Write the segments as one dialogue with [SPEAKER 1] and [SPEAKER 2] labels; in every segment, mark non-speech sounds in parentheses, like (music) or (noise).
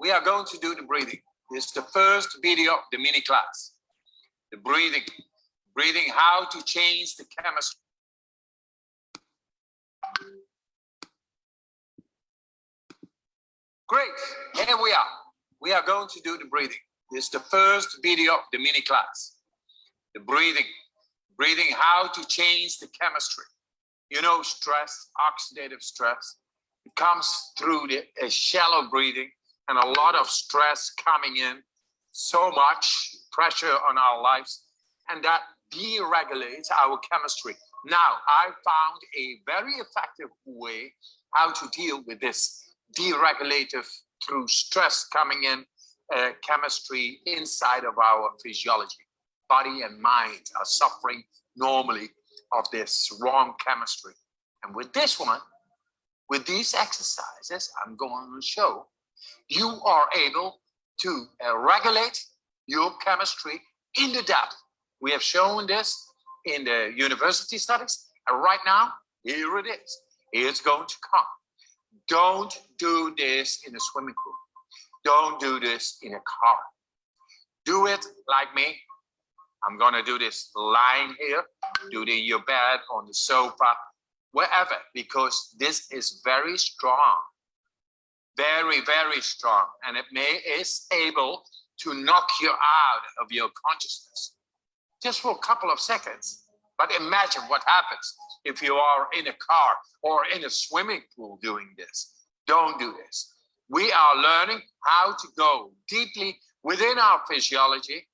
[SPEAKER 1] we are going to do the breathing. Is the first video of the mini class. The breathing, breathing, how to change the chemistry. Great, here we are. We are going to do the breathing. Is the first video of the mini class. The breathing, breathing, how to change the chemistry. You know, stress, oxidative stress, it comes through the shallow breathing and a lot of stress coming in, so much pressure on our lives, and that deregulates our chemistry. Now, I found a very effective way how to deal with this deregulative through stress coming in uh, chemistry inside of our physiology. Body and mind are suffering normally of this wrong chemistry. And with this one, with these exercises, I'm going to show you are able to uh, regulate your chemistry in the depth. We have shown this in the university studies, and right now, here it is. It's going to come. Don't do this in a swimming pool. Don't do this in a car. Do it like me. I'm gonna do this lying here, do it in your bed, on the sofa, wherever, because this is very strong very, very strong, and it may is able to knock you out of your consciousness just for a couple of seconds. But imagine what happens if you are in a car or in a swimming pool doing this. Don't do this. We are learning how to go deeply within our physiology,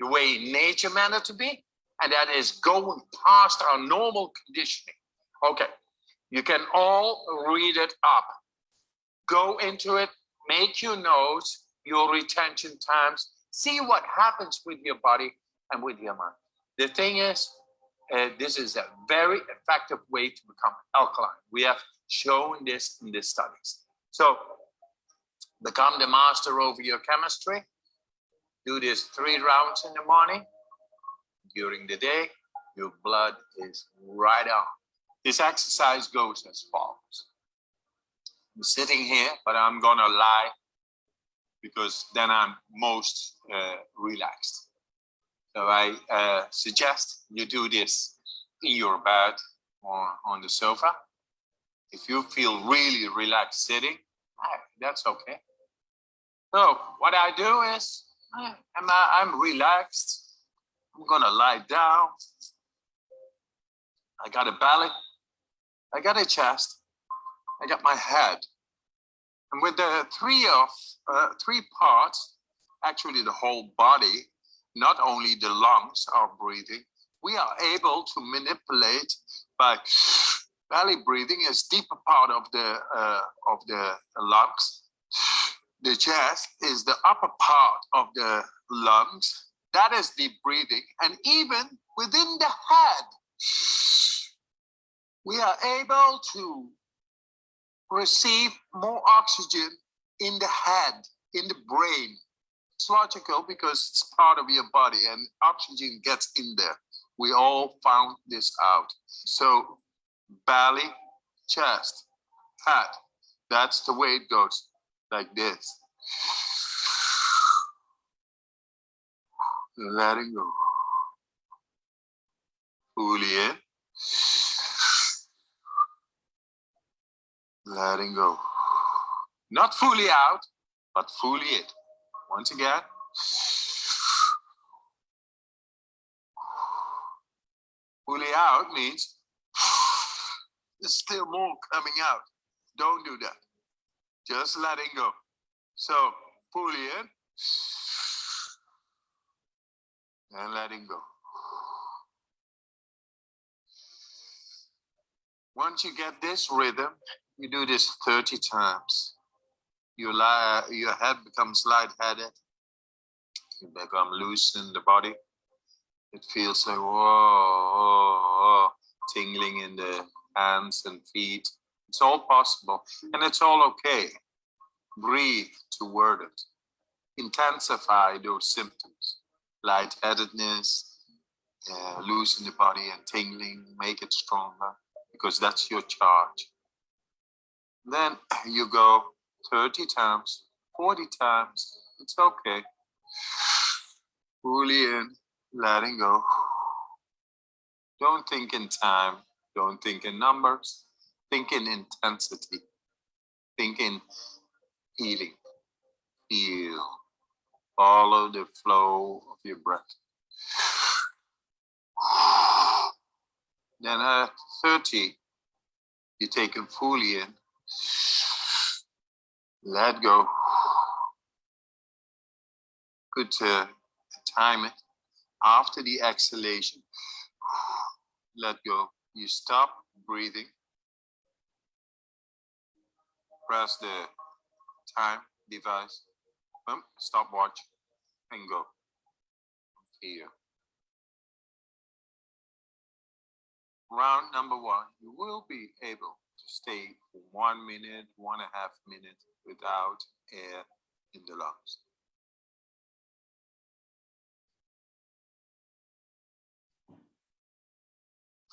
[SPEAKER 1] the way nature meant it to be, and that is going past our normal conditioning. Okay, you can all read it up go into it, make your notes, your retention times, see what happens with your body and with your mind. The thing is, uh, this is a very effective way to become alkaline. We have shown this in the studies. So become the master over your chemistry. Do this three rounds in the morning. During the day, your blood is right on. This exercise goes as follows. I'm sitting here, but I'm gonna lie because then I'm most uh, relaxed. So I uh, suggest you do this in your bed or on the sofa. If you feel really relaxed sitting, that's okay. So what I do is I'm, I'm relaxed. I'm gonna lie down. I got a belly. I got a chest. I got my head. And with the three of uh, three parts, actually the whole body, not only the lungs are breathing, we are able to manipulate by belly breathing is deeper part of the uh, of the lungs. The chest is the upper part of the lungs. That is deep breathing. And even within the head, we are able to receive more oxygen in the head, in the brain. It's logical because it's part of your body and oxygen gets in there. We all found this out. So belly, chest, head, that's the way it goes, like this. Letting go. Fully in. Letting go. Not fully out, but fully in. Once again. Fully out means there's still more coming out. Don't do that. Just letting go. So fully in and letting go. Once you get this rhythm, you do this 30 times. You lie, your head becomes lightheaded. You become loose in the body. It feels like whoa, whoa, whoa, tingling in the hands and feet. It's all possible and it's all okay. Breathe toward it. Intensify those symptoms. Lightheadedness, uh, in the body and tingling, make it stronger because that's your charge. Then (clears throat) you go 30 times 40 times. It's okay. Fully in, letting go. Don't think in time. Don't think in numbers. Think in intensity. Think in healing. Feel. Follow the flow of your breath. Then at 30, you take them fully in. Let go. Good to time it. After the exhalation, let go. You stop breathing. Press the time device. Boom, stopwatch and go. Here. Round number one, you will be able stay for one minute, one and a half minutes without air in the lungs.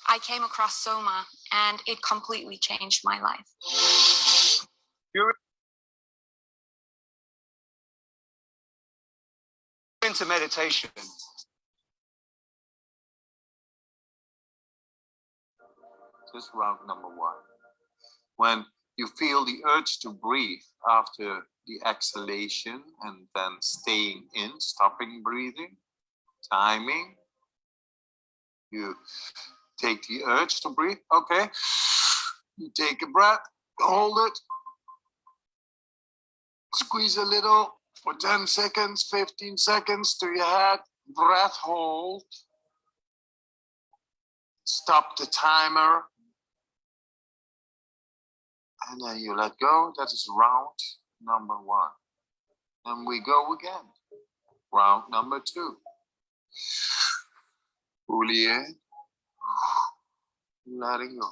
[SPEAKER 2] I came across Soma and it completely changed my life.
[SPEAKER 3] into meditation,
[SPEAKER 1] Just round number one. When you feel the urge to breathe after the exhalation and then staying in, stopping breathing, timing. You take the urge to breathe. Okay. You take a breath, hold it. Squeeze a little for 10 seconds, 15 seconds to your head. Breath hold. Stop the timer and then you let go. That is round number one. And we go again. Round number two. Fully in, letting go.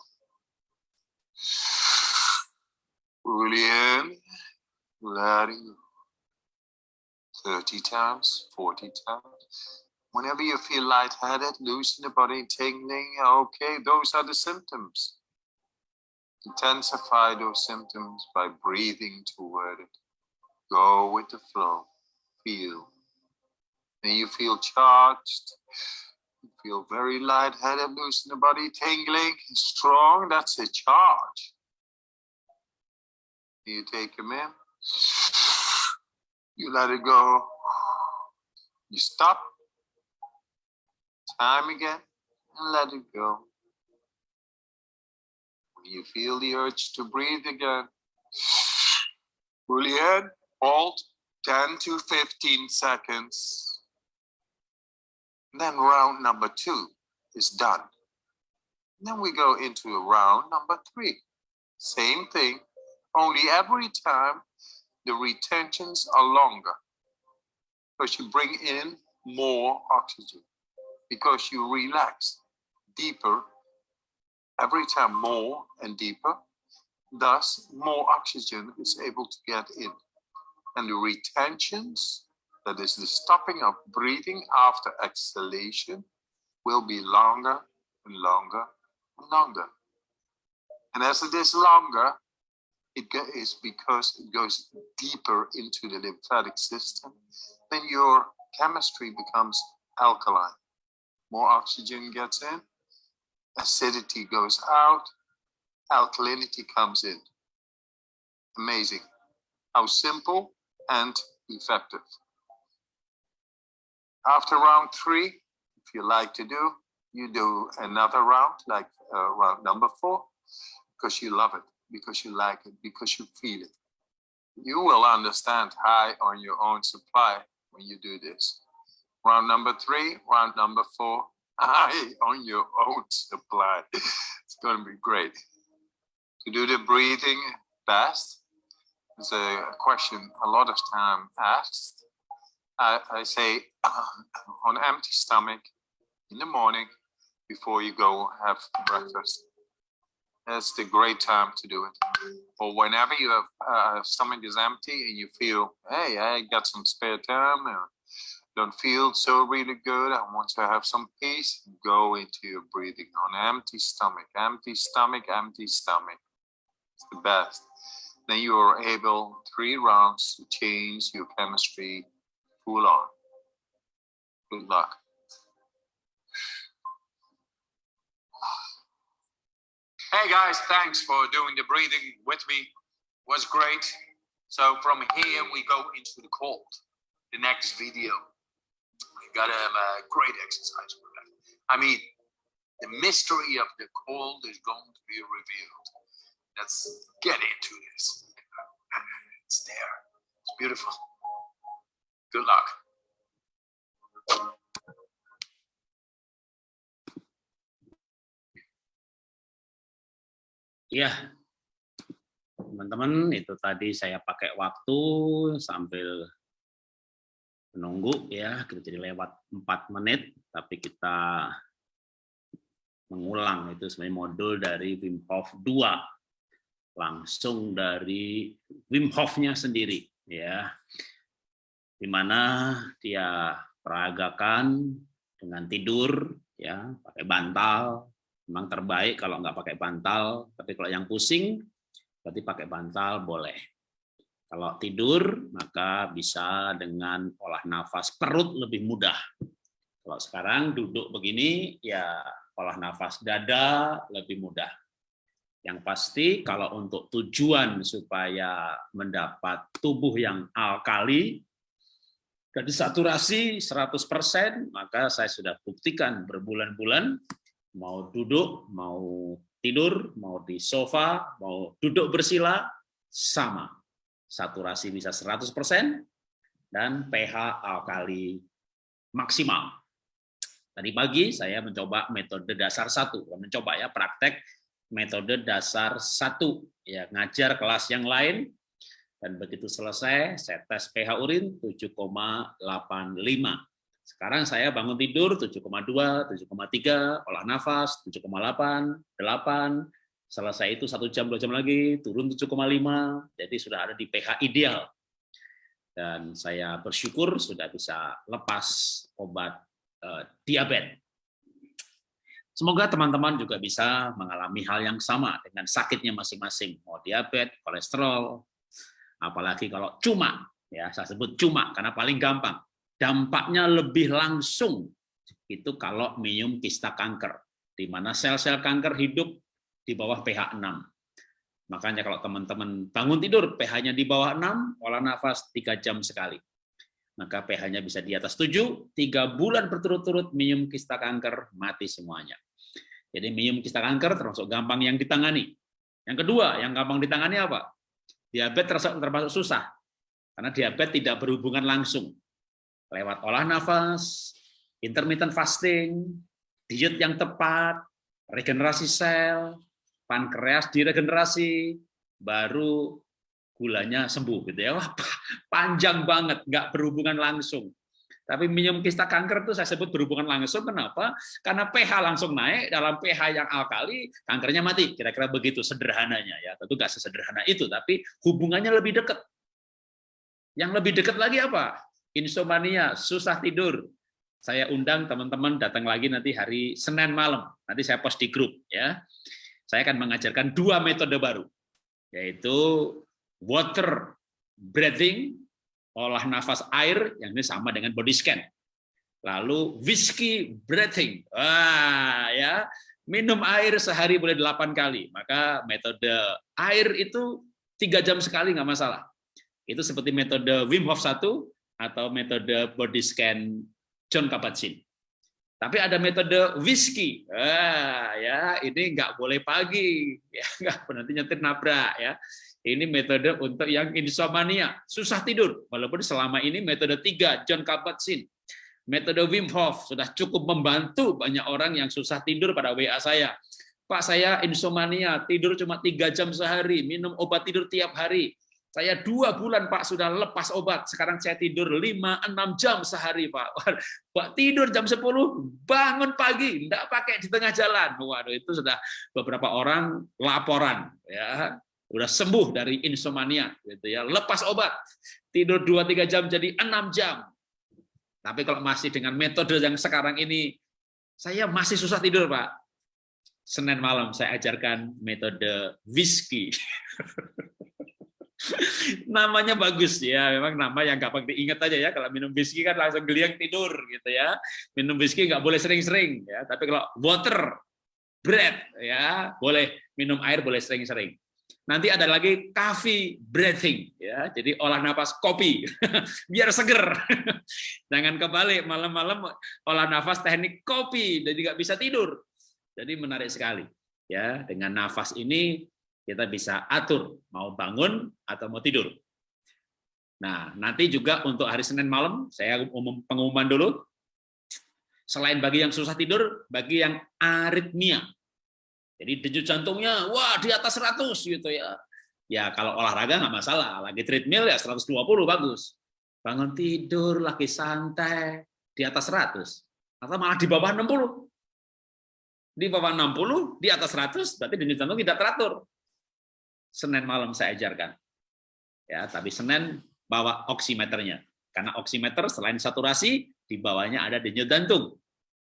[SPEAKER 1] Fully in, letting go. 30 times, 40 times. Whenever you feel lightheaded, loosen the body, tingling, okay, those are the symptoms. Intensify those symptoms by breathing toward it. Go with the flow. Feel. And you feel charged. You feel very lightheaded, in the body, tingling, strong. That's a charge. You take them in. You let it go. You stop. Time again and let it go. You feel the urge to breathe again. Fully in, hold 10 to 15 seconds. Then round number two is done. Then we go into round number three. Same thing, only every time the retentions are longer because you bring in more oxygen because you relax deeper every time more and deeper. Thus, more oxygen is able to get in. And the retentions, that is the stopping of breathing after exhalation, will be longer and longer and longer. And as it is longer, it is because it goes deeper into the lymphatic system, then your chemistry becomes alkaline. More oxygen gets in, acidity goes out, alkalinity comes in. Amazing. How simple and effective. After round three, if you like to do, you do another round, like uh, round number four, because you love it, because you like it, because you feel it. You will understand high on your own supply when you do this. Round number three, round number four, high on your own supply. It's going to be great. To do the breathing fast is a question a lot of time asked. I, I say uh, on empty stomach in the morning before you go have breakfast. That's the great time to do it. Or whenever your uh, stomach is empty and you feel, hey, I got some spare time, or don't feel so really good, I want to have some peace, go into your breathing on empty stomach, empty stomach, empty stomach. It's the best. then you are able three rounds to change your chemistry full on. Good luck. Hey guys, thanks for doing the breathing with me. was great. So from here we go into the cold. The next video. Got a, a great exercise for that. I mean, the mystery of the cold is going to be revealed. Let's get into this. It's there. It's beautiful. Good luck.
[SPEAKER 4] Ya, teman-teman, itu tadi saya pakai waktu sambil menunggu ya, kita jadi lewat 4 menit, tapi kita mengulang. Itu sebenarnya modul dari Wim Hof 2 langsung dari Wim Hof-nya sendiri ya. Di mana dia peragakan dengan tidur ya pakai bantal. Memang terbaik kalau nggak pakai bantal tapi kalau yang pusing berarti pakai bantal boleh kalau tidur maka bisa dengan olah nafas perut lebih mudah kalau sekarang duduk begini ya olah nafas dada lebih mudah. Yang pasti kalau untuk tujuan supaya mendapat tubuh yang alkali dan disaturasi 100%, maka saya sudah buktikan berbulan-bulan mau duduk, mau tidur, mau di sofa, mau duduk bersila sama. Saturasi bisa 100% dan pH alkali maksimal. Tadi pagi saya mencoba metode dasar satu, mencoba ya praktek metode dasar satu, ya ngajar kelas yang lain, dan begitu selesai saya tes pH urin 7,85. Sekarang saya bangun tidur 7,2, 7,3, olah nafas 7,8, 8, selesai itu satu jam dua jam lagi turun 7,5, jadi sudah ada di pH ideal. Dan saya bersyukur sudah bisa lepas obat uh, diabetes. Semoga teman-teman juga bisa mengalami hal yang sama dengan sakitnya masing-masing, mau diabetes, kolesterol, apalagi kalau cuma, ya saya sebut cuma karena paling gampang. Dampaknya lebih langsung itu kalau minum kista kanker, di mana sel-sel kanker hidup di bawah pH 6. Makanya kalau teman-teman bangun tidur pH-nya di bawah 6, olah nafas 3 jam sekali maka pH-nya bisa di atas 7, tiga bulan berturut-turut minum kista kanker, mati semuanya. Jadi minum kista kanker termasuk gampang yang ditangani. Yang kedua, yang gampang ditangani apa? Diabetes termasuk, termasuk susah, karena diabetes tidak berhubungan langsung. Lewat olah nafas, intermittent fasting, diet yang tepat, regenerasi sel, pankreas diregenerasi, baru gulanya sembuh gitu ya. Wah, panjang banget, nggak berhubungan langsung. Tapi minum kista kanker itu saya sebut berhubungan langsung. Kenapa? Karena pH langsung naik, dalam pH yang alkali, kankernya mati. Kira-kira begitu sederhananya. ya. Tentu nggak sesederhana itu, tapi hubungannya lebih dekat. Yang lebih dekat lagi apa? Insomnia, susah tidur. Saya undang teman-teman datang lagi nanti hari Senin malam. Nanti saya post di grup. ya. Saya akan mengajarkan dua metode baru, yaitu water breathing, olah nafas air, yang ini sama dengan body scan. Lalu whiskey breathing, ah, ya minum air sehari boleh delapan kali. Maka metode air itu tiga jam sekali nggak masalah. Itu seperti metode Wim Hof 1 atau metode body scan John Kabat-Zinn. Tapi ada metode whisky, ah, ya ini nggak boleh pagi, (laughs) ya nggak nanti nyetir nabrak ya. Ini metode untuk yang insomnia, susah tidur. Walaupun selama ini metode tiga, John Kabat-Zinn. Metode Wim Hof sudah cukup membantu banyak orang yang susah tidur pada WA saya. Pak, saya insomnia, tidur cuma tiga jam sehari, minum obat tidur tiap hari. Saya dua bulan Pak sudah lepas obat, sekarang saya tidur lima enam jam sehari Pak. (laughs) Pak tidur jam 10, bangun pagi, tidak pakai di tengah jalan. Waduh itu sudah beberapa orang laporan. ya. Udah sembuh dari insomnia gitu ya. Lepas obat. Tidur 2-3 jam jadi 6 jam. Tapi kalau masih dengan metode yang sekarang ini saya masih susah tidur Pak. Senin malam saya ajarkan metode whisky (laughs) (laughs) Namanya bagus ya, memang nama yang gampang diingat aja ya. Kalau minum whisky kan langsung geliang tidur gitu ya. Minum whisky nggak boleh sering-sering ya. Tapi kalau water, bread ya boleh minum air boleh sering-sering. Nanti ada lagi coffee breathing ya. Jadi olah nafas kopi (laughs) biar seger. (laughs) Jangan kebalik malam-malam olah nafas teknik kopi jadi nggak bisa tidur. Jadi menarik sekali ya dengan nafas ini kita bisa atur mau bangun atau mau tidur. Nah, nanti juga untuk hari Senin malam, saya umum pengumuman dulu. Selain bagi yang susah tidur, bagi yang aritmia. Jadi denyut jantungnya, wah di atas 100 gitu ya. Ya kalau olahraga nggak masalah, lagi treadmill ya 120 bagus. Bangun tidur, lagi santai, di atas 100. Atau malah di bawah 60. Di bawah 60, di atas 100, berarti denyut jantung tidak teratur. Senin malam saya ajarkan. Ya, tapi Senin bawa oximeternya. Karena oximeter selain saturasi, di bawahnya ada denyut jantung.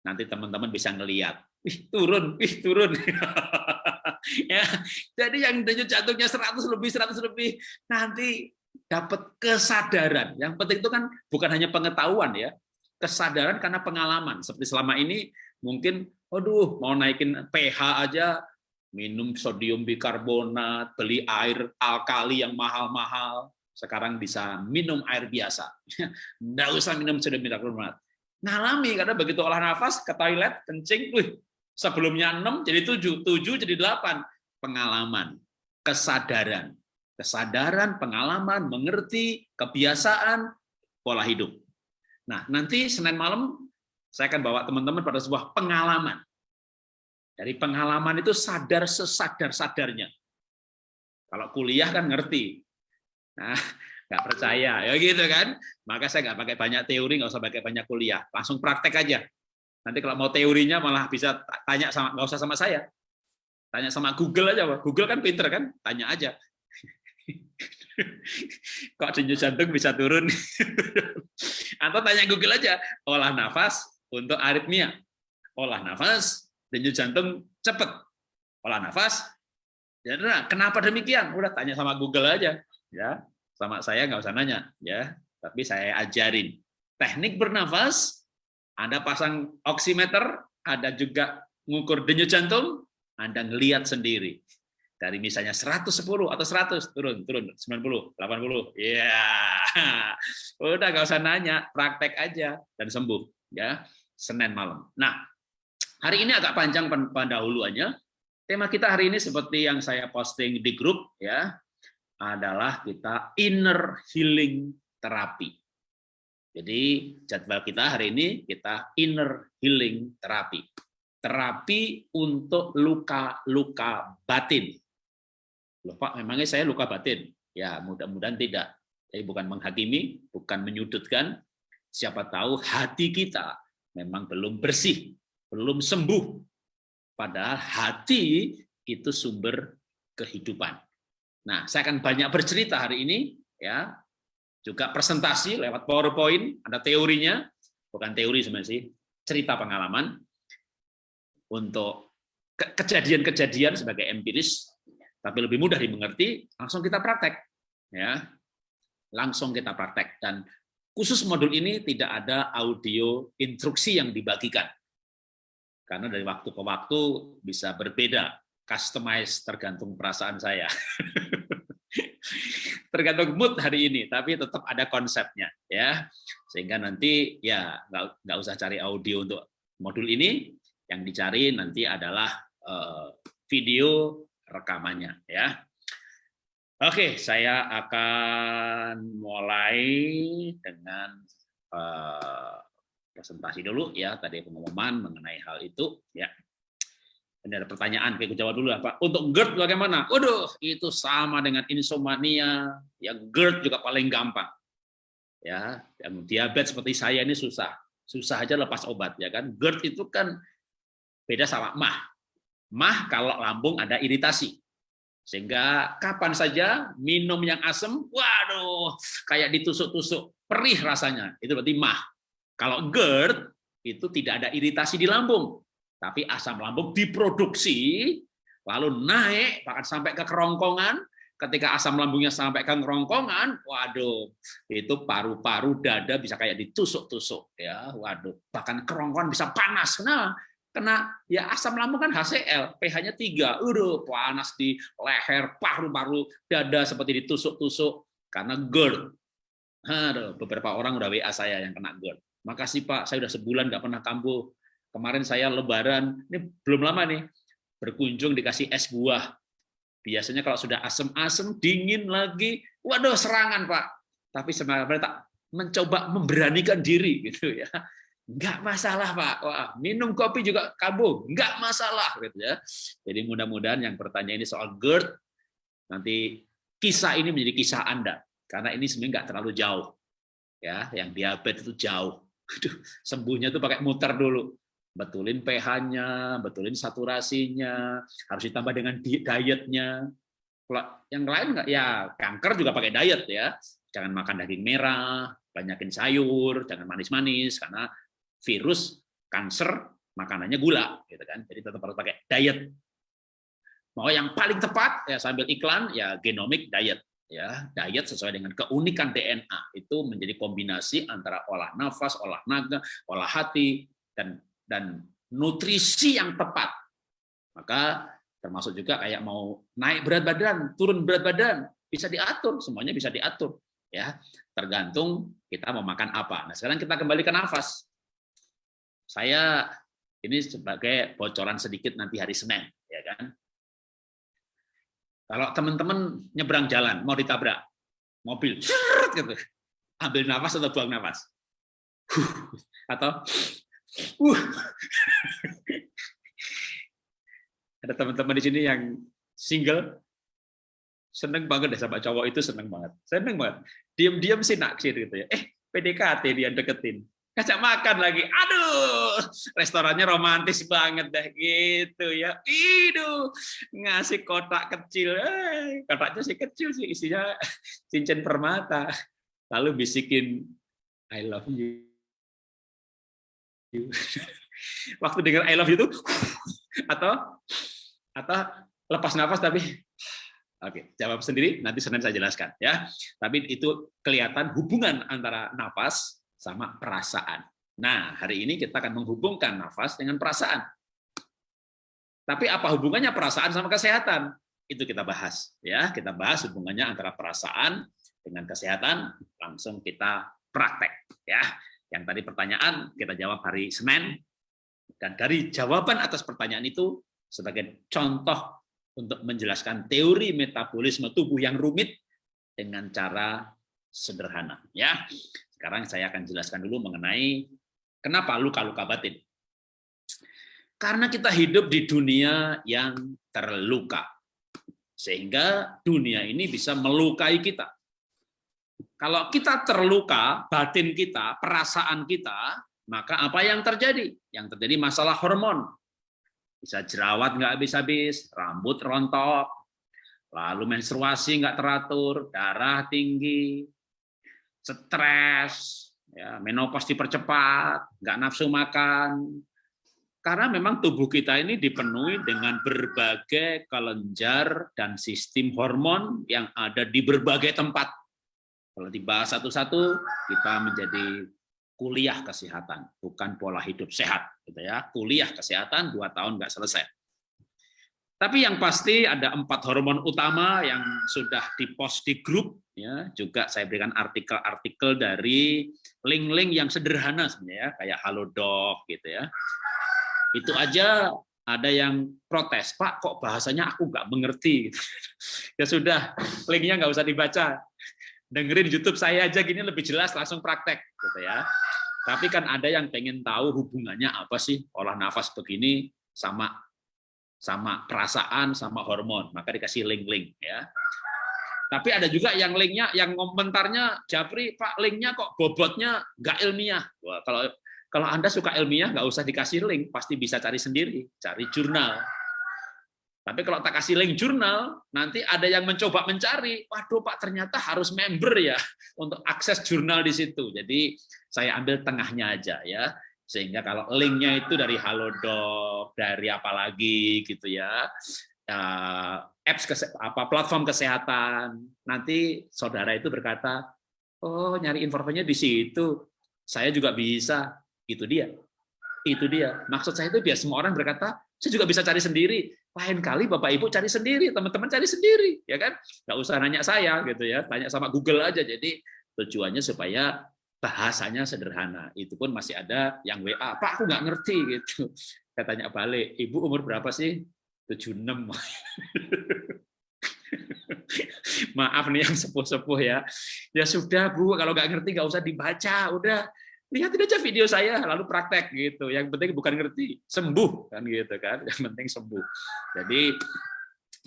[SPEAKER 4] Nanti teman-teman bisa ngelihat. Wih, turun, wih, turun. (laughs) ya, jadi yang denyut jantungnya 100 lebih, 100 lebih, nanti dapat kesadaran. Yang penting itu kan bukan hanya pengetahuan ya, kesadaran karena pengalaman. Seperti selama ini mungkin, aduh, mau naikin pH aja minum sodium bikarbonat, beli air alkali yang mahal-mahal, sekarang bisa minum air biasa. (laughs) Nggak usah minum sodium bikarbonat. Ngalami, karena begitu olah nafas, ke toilet, kencing, wih, sebelumnya 6 jadi 7, 7 jadi 8. Pengalaman, kesadaran. Kesadaran, pengalaman, mengerti, kebiasaan, pola hidup. Nah, nanti Senin malam saya akan bawa teman-teman pada sebuah pengalaman dari pengalaman itu sadar sesadar-sadarnya. Kalau kuliah kan ngerti. Nah, (laughs) nggak percaya, ya gitu kan. Maka saya nggak pakai banyak teori, nggak usah pakai banyak kuliah. Langsung praktek aja. Nanti kalau mau teorinya malah bisa tanya sama, nggak usah sama saya. Tanya sama Google aja. Google kan pinter kan, tanya aja. (laughs) Kok denyut jantung bisa turun? (laughs) Atau tanya Google aja, olah nafas untuk aritmia. Olah nafas denyut jantung cepat. Olah nafas. Ya, nah, kenapa demikian? Udah tanya sama Google aja, ya. Sama saya nggak usah nanya, ya. Tapi saya ajarin teknik bernafas. Anda pasang oximeter, ada juga ngukur denyut jantung, Anda ngelihat sendiri. Dari misalnya 110 atau 100, turun, turun, 90, 80. Ya, yeah. udah nggak usah nanya, praktek aja dan sembuh. ya Senin malam. Nah, Hari ini agak panjang pendahuluannya. Tema kita hari ini seperti yang saya posting di grup ya, adalah kita inner healing terapi. Jadi jadwal kita hari ini kita inner healing terapi. Terapi untuk luka-luka batin. Loh Pak, memangnya saya luka batin? Ya, mudah-mudahan tidak. Jadi bukan menghakimi, bukan menyudutkan. Siapa tahu hati kita memang belum bersih belum sembuh. Padahal hati itu sumber kehidupan. Nah, saya akan banyak bercerita hari ini, ya, juga presentasi lewat PowerPoint, ada teorinya, bukan teori sebenarnya sih, cerita pengalaman. Untuk kejadian-kejadian sebagai empiris, tapi lebih mudah dimengerti, langsung kita praktek, ya, langsung kita praktek. Dan khusus modul ini tidak ada audio instruksi yang dibagikan karena dari waktu ke waktu bisa berbeda, customize tergantung perasaan saya. (laughs) tergantung mood hari ini, tapi tetap ada konsepnya ya. Sehingga nanti ya nggak usah cari audio untuk modul ini, yang dicari nanti adalah uh, video rekamannya ya. Oke, saya akan mulai dengan uh, presentasi dulu ya tadi pengumuman mengenai hal itu ya. Ini ada pertanyaan, kayak jawab dulu Pak. Untuk GERD bagaimana? Waduh, itu sama dengan insomnia. Ya GERD juga paling gampang. Ya, yang diabetes seperti saya ini susah. Susah aja lepas obat ya kan. GERD itu kan beda sama mah. Mah kalau lambung ada iritasi. Sehingga kapan saja minum yang asam, waduh, kayak ditusuk-tusuk, perih rasanya. Itu berarti mah. Kalau GERD itu tidak ada iritasi di lambung, tapi asam lambung diproduksi lalu naik bahkan sampai ke kerongkongan, ketika asam lambungnya sampai ke kerongkongan, waduh, itu paru-paru dada bisa kayak ditusuk-tusuk ya. Waduh, bahkan kerongkongan bisa panas. Nah, kena ya asam lambung kan HCl, pH-nya 3. Udah panas di leher, paru-paru dada seperti ditusuk-tusuk karena GERD. Aduh, beberapa orang udah WA saya yang kena GERD. Makasih Pak, saya udah sebulan nggak pernah kambuh. Kemarin saya lebaran, ini belum lama nih, berkunjung dikasih es buah Biasanya kalau sudah asem-asem, dingin lagi, waduh serangan Pak. Tapi sebenarnya tak mencoba memberanikan diri gitu ya. Enggak masalah Pak. Wah, minum kopi juga kambuh, enggak masalah gitu ya. Jadi mudah-mudahan yang bertanya ini soal GERD nanti kisah ini menjadi kisah Anda karena ini sebenarnya enggak terlalu jauh. Ya, yang diabetes itu jauh. Aduh, sembuhnya tuh pakai muter dulu betulin pH-nya, betulin saturasinya, harus ditambah dengan dietnya. Kalau yang lain nggak ya kanker juga pakai diet ya. Jangan makan daging merah, banyakin sayur, jangan manis-manis karena virus kanker makanannya gula gitu kan. Jadi tetap harus pakai diet. Mau yang paling tepat ya sambil iklan ya genomic diet ya diet sesuai dengan keunikan DNA itu menjadi kombinasi antara olah nafas, olah naga, olah hati dan dan nutrisi yang tepat. Maka termasuk juga kayak mau naik berat badan, turun berat badan, bisa diatur, semuanya bisa diatur. ya Tergantung kita mau makan apa. Nah sekarang kita kembali ke nafas. Saya ini sebagai bocoran sedikit nanti hari Senin. ya kan. Kalau teman-teman nyebrang jalan, mau ditabrak, mobil, gitu, ambil nafas atau buang nafas? Atau Uh. (laughs) Ada teman-teman di sini yang single, seneng banget deh sama cowok itu seneng banget. Seneng banget. Diam-diam sih naksir gitu ya. Eh, PDKT dia deketin. Ngajak makan lagi. Aduh, restorannya romantis banget deh gitu ya. Iduh, ngasih kotak kecil. Eh, kotaknya sih kecil sih, isinya cincin permata. Lalu bisikin I love you Waktu dengar I love you itu atau atau lepas nafas tapi Oke, jawab sendiri nanti Senin saya jelaskan ya. Tapi itu kelihatan hubungan antara nafas sama perasaan. Nah, hari ini kita akan menghubungkan nafas dengan perasaan. Tapi apa hubungannya perasaan sama kesehatan? Itu kita bahas ya. Kita bahas hubungannya antara perasaan dengan kesehatan, langsung kita praktek ya. Yang tadi pertanyaan kita jawab hari Senin, dan dari jawaban atas pertanyaan itu sebagai contoh untuk menjelaskan teori metabolisme tubuh yang rumit dengan cara sederhana. Ya, sekarang saya akan jelaskan dulu mengenai kenapa luka-luka batin. Karena kita hidup di dunia yang terluka, sehingga dunia ini bisa melukai kita. Kalau kita terluka, batin kita, perasaan kita, maka apa yang terjadi? Yang terjadi masalah hormon. Bisa jerawat nggak habis-habis, rambut rontok, lalu menstruasi nggak teratur, darah tinggi, stres, ya, menopause dipercepat, nggak nafsu makan. Karena memang tubuh kita ini dipenuhi dengan berbagai kelenjar dan sistem hormon yang ada di berbagai tempat kalau dibahas satu-satu, kita menjadi kuliah kesehatan, bukan pola hidup sehat, gitu ya. Kuliah kesehatan dua tahun nggak selesai. Tapi yang pasti ada empat hormon utama yang sudah dipost di grup, ya. Juga saya berikan artikel-artikel dari link-link yang sederhana sebenarnya, ya, kayak Halodoc gitu ya. Itu aja ada yang protes, Pak, kok bahasanya aku nggak mengerti. (laughs) ya sudah, linknya nggak usah dibaca dengerin YouTube saya aja gini lebih jelas langsung praktek gitu ya. Tapi kan ada yang pengen tahu hubungannya apa sih olah nafas begini sama sama perasaan sama hormon, maka dikasih link-link ya. Tapi ada juga yang linknya, yang komentarnya, Japri, Pak, linknya kok bobotnya nggak ilmiah. Wah, kalau kalau Anda suka ilmiah, nggak usah dikasih link, pasti bisa cari sendiri, cari jurnal. Tapi kalau tak kasih link jurnal, nanti ada yang mencoba mencari, waduh Pak ternyata harus member ya (laughs) untuk akses jurnal di situ. Jadi saya ambil tengahnya aja ya. Sehingga kalau linknya itu dari Halodoc, dari apa lagi gitu ya, eh, apps kese- apa platform kesehatan. Nanti saudara itu berkata, "Oh, nyari informasinya di situ. Saya juga bisa." Itu dia. Itu dia. Maksud saya itu biar semua orang berkata, "Saya juga bisa cari sendiri." Lain kali Bapak Ibu cari sendiri, teman-teman cari sendiri, ya kan? Nggak usah nanya saya gitu ya, tanya sama Google aja. Jadi tujuannya supaya bahasanya sederhana. Itu pun masih ada yang WA, Pak aku nggak ngerti gitu. Saya tanya balik, Ibu umur berapa sih? 76. (laughs) Maaf nih yang sepuh-sepuh ya. Ya sudah Bu, kalau nggak ngerti nggak usah dibaca, udah lihatin aja video saya lalu praktek gitu. Yang penting bukan ngerti, sembuh kan gitu kan. Yang penting sembuh. Jadi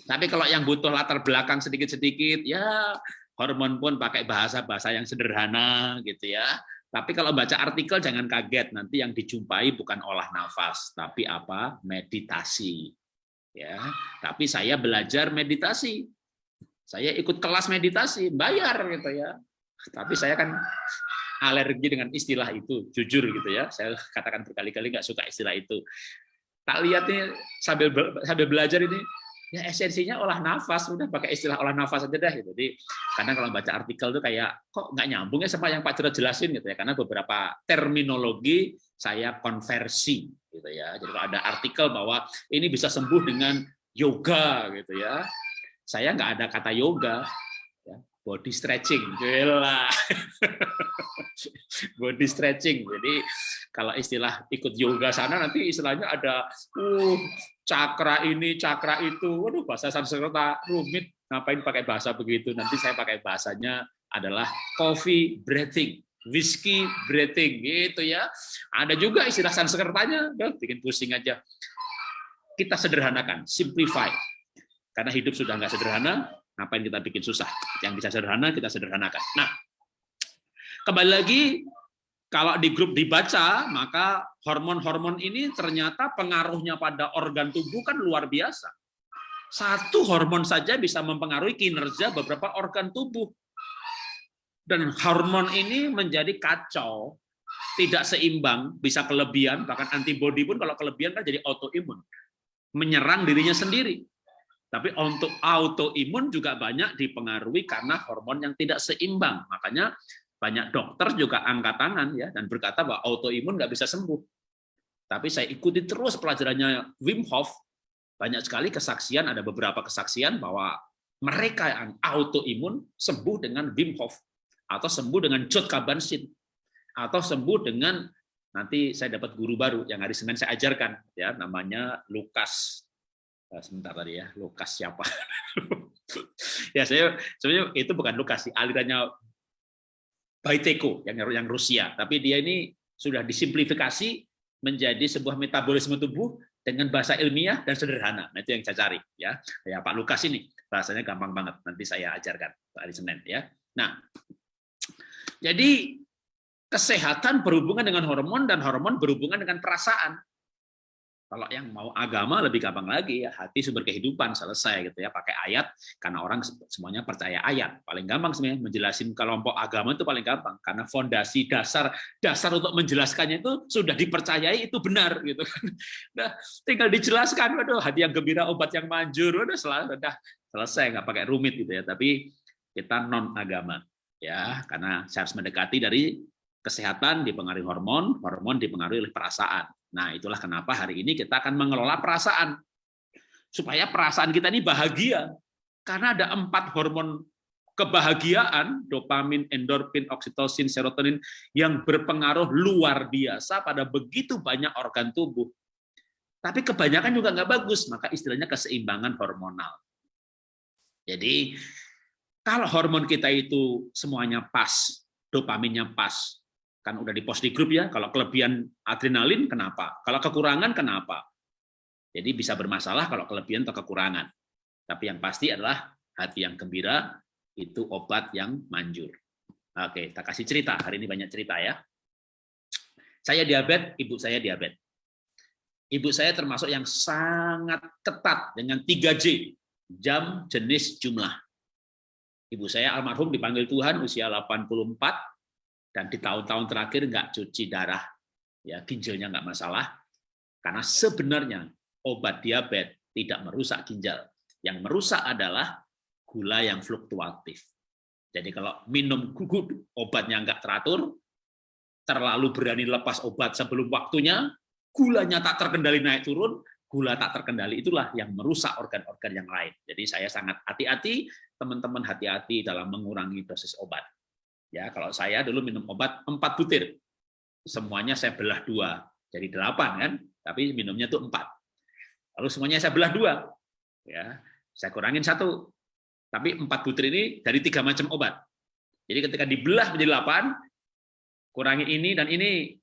[SPEAKER 4] tapi kalau yang butuh latar belakang sedikit-sedikit ya hormon pun pakai bahasa-bahasa yang sederhana gitu ya. Tapi kalau baca artikel jangan kaget nanti yang dijumpai bukan olah nafas, tapi apa? meditasi. Ya, tapi saya belajar meditasi. Saya ikut kelas meditasi, bayar gitu ya. Tapi saya kan alergi dengan istilah itu, jujur gitu ya. Saya katakan berkali-kali nggak suka istilah itu. Tak lihat nih sambil sambil belajar ini, ya esensinya olah nafas, udah pakai istilah olah nafas aja dah. Jadi kadang kalau baca artikel tuh kayak kok nggak nyambung ya sama yang Pak Cerot jelasin gitu ya, karena beberapa terminologi saya konversi gitu ya. Jadi kalau ada artikel bahwa ini bisa sembuh dengan yoga gitu ya, saya nggak ada kata yoga, body stretching, gila. (laughs) body stretching. Jadi kalau istilah ikut yoga sana nanti istilahnya ada uh cakra ini, cakra itu. Waduh, bahasa Sanskerta rumit. Ngapain pakai bahasa begitu? Nanti saya pakai bahasanya adalah coffee breathing, whiskey breathing gitu ya. Ada juga istilah Sanskertanya, bikin pusing aja. Kita sederhanakan, simplify. Karena hidup sudah nggak sederhana, ngapain kita bikin susah? Yang bisa sederhana kita sederhanakan. Nah, kembali lagi kalau di grup dibaca, maka hormon-hormon ini ternyata pengaruhnya pada organ tubuh kan luar biasa. Satu hormon saja bisa mempengaruhi kinerja beberapa organ tubuh. Dan hormon ini menjadi kacau, tidak seimbang, bisa kelebihan, bahkan antibodi pun kalau kelebihan kan jadi autoimun. Menyerang dirinya sendiri. Tapi untuk autoimun juga banyak dipengaruhi karena hormon yang tidak seimbang. Makanya banyak dokter juga angkat tangan ya dan berkata bahwa autoimun nggak bisa sembuh. Tapi saya ikuti terus pelajarannya Wim Hof, banyak sekali kesaksian, ada beberapa kesaksian bahwa mereka yang autoimun sembuh dengan Wim Hof atau sembuh dengan Jod atau sembuh dengan nanti saya dapat guru baru yang hari Senin saya ajarkan ya namanya Lukas sebentar tadi ya Lukas siapa (laughs) ya saya sebenarnya itu bukan Lukas sih alirannya Baiteko yang yang Rusia, tapi dia ini sudah disimplifikasi menjadi sebuah metabolisme tubuh dengan bahasa ilmiah dan sederhana. Nah, itu yang saya cari ya. Ya Pak Lukas ini bahasanya gampang banget. Nanti saya ajarkan hari Senin ya. Nah, jadi kesehatan berhubungan dengan hormon dan hormon berhubungan dengan perasaan. Kalau yang mau agama lebih gampang lagi ya hati sumber kehidupan selesai gitu ya pakai ayat karena orang semuanya percaya ayat. Paling gampang sebenarnya menjelasin kelompok agama itu paling gampang karena fondasi dasar dasar untuk menjelaskannya itu sudah dipercayai itu benar gitu kan. (laughs) Nah tinggal dijelaskan waduh hati yang gembira obat yang manjur udah selesai udah selesai nggak pakai rumit gitu ya. Tapi kita non agama ya karena saya harus mendekati dari kesehatan dipengaruhi hormon hormon dipengaruhi oleh perasaan Nah, itulah kenapa hari ini kita akan mengelola perasaan. Supaya perasaan kita ini bahagia. Karena ada empat hormon kebahagiaan, dopamin, endorfin, oksitosin, serotonin, yang berpengaruh luar biasa pada begitu banyak organ tubuh. Tapi kebanyakan juga nggak bagus, maka istilahnya keseimbangan hormonal. Jadi, kalau hormon kita itu semuanya pas, dopaminnya pas, kan udah di post di grup ya, kalau kelebihan adrenalin kenapa? Kalau kekurangan kenapa? Jadi bisa bermasalah kalau kelebihan atau kekurangan. Tapi yang pasti adalah hati yang gembira itu obat yang manjur. Oke, kita kasih cerita. Hari ini banyak cerita ya. Saya diabetes, ibu saya diabetes. Ibu saya termasuk yang sangat ketat dengan 3J, jam, jenis, jumlah. Ibu saya almarhum dipanggil Tuhan usia 84, dan di tahun-tahun terakhir nggak cuci darah, ya ginjalnya nggak masalah, karena sebenarnya obat diabetes tidak merusak ginjal, Yang merusak adalah gula yang fluktuatif. Jadi kalau minum gugut obatnya nggak teratur, terlalu berani lepas obat sebelum waktunya, gulanya tak terkendali naik turun, gula tak terkendali itulah yang merusak organ-organ yang lain. Jadi saya sangat hati-hati, teman-teman hati-hati dalam mengurangi dosis obat. Ya, kalau saya dulu minum obat 4 butir, semuanya saya belah dua, jadi delapan kan, tapi minumnya tuh empat. Lalu semuanya saya belah dua, ya, saya kurangin satu, tapi empat butir ini dari tiga macam obat. Jadi ketika dibelah menjadi delapan, kurangi ini dan ini,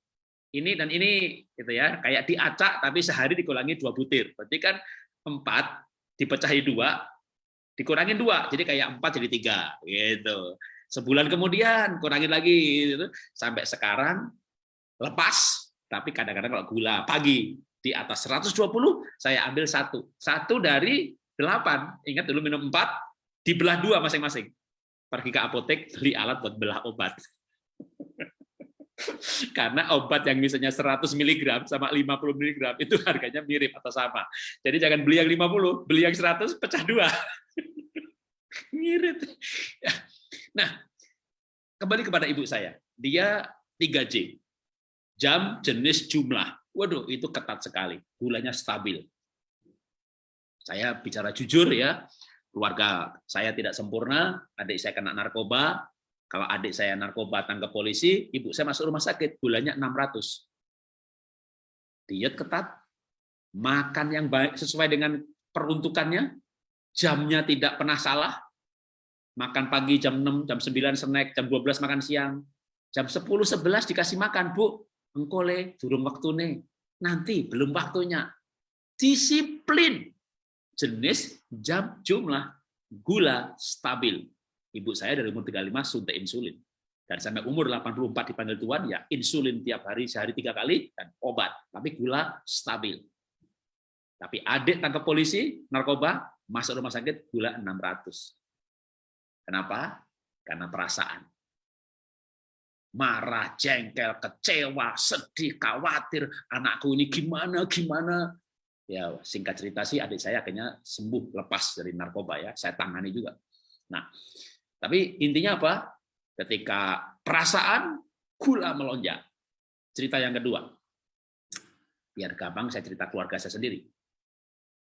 [SPEAKER 4] ini dan ini, gitu ya, kayak diacak tapi sehari dikurangi dua butir. Berarti kan empat dipecahi dua, dikurangin dua, jadi kayak empat jadi tiga, gitu. Sebulan kemudian kurangin lagi, gitu. sampai sekarang lepas, tapi kadang-kadang kalau gula pagi di atas 120, saya ambil satu, satu dari delapan. Ingat dulu minum empat, dibelah dua masing-masing. Pergi ke apotek, beli alat buat belah obat. (laughs) Karena obat yang misalnya 100 mg sama 50 mg itu harganya mirip atau sama. Jadi jangan beli yang 50, beli yang 100 pecah dua. (laughs) Mirip. Nah, kembali kepada ibu saya. Dia 3J. Jam, jenis, jumlah. Waduh, itu ketat sekali. Gulanya stabil. Saya bicara jujur ya, keluarga saya tidak sempurna, adik saya kena narkoba, kalau adik saya narkoba tangkap polisi, ibu saya masuk rumah sakit, gulanya 600. Diet ketat, makan yang baik sesuai dengan peruntukannya, jamnya tidak pernah salah, makan pagi jam 6, jam 9 snack, jam 12 makan siang, jam 10, 11 dikasih makan, Bu, engkole, durung waktu nih, nanti belum waktunya. Disiplin, jenis, jam, jumlah, gula stabil. Ibu saya dari umur 35 suntik insulin. Dan sampai umur 84 dipanggil Tuhan, ya insulin tiap hari, sehari tiga kali, dan obat. Tapi gula stabil. Tapi adik tangkap polisi, narkoba, masuk rumah sakit, gula 600. Kenapa? Karena perasaan. Marah, jengkel, kecewa, sedih, khawatir, anakku ini gimana, gimana, ya singkat cerita sih adik saya akhirnya sembuh lepas dari narkoba ya. Saya tangani juga. Nah tapi intinya apa? Ketika perasaan gula melonjak. Cerita yang kedua. Biar gampang saya cerita keluarga saya sendiri.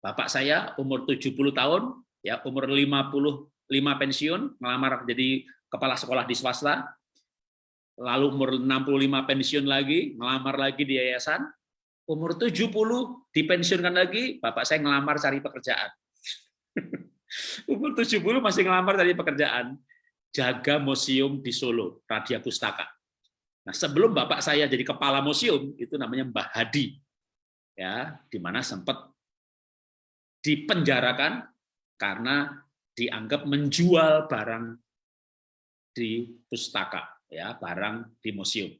[SPEAKER 4] Bapak saya umur 70 tahun ya umur 55 pensiun melamar jadi kepala sekolah di swasta lalu umur 65 pensiun lagi melamar lagi di yayasan umur 70 dipensiunkan lagi, bapak saya ngelamar cari pekerjaan. (laughs) umur 70 masih ngelamar cari pekerjaan. Jaga museum di Solo, Radia Pustaka. Nah, sebelum bapak saya jadi kepala museum, itu namanya Mbah Hadi. Ya, di mana sempat dipenjarakan karena dianggap menjual barang di pustaka, ya, barang di museum.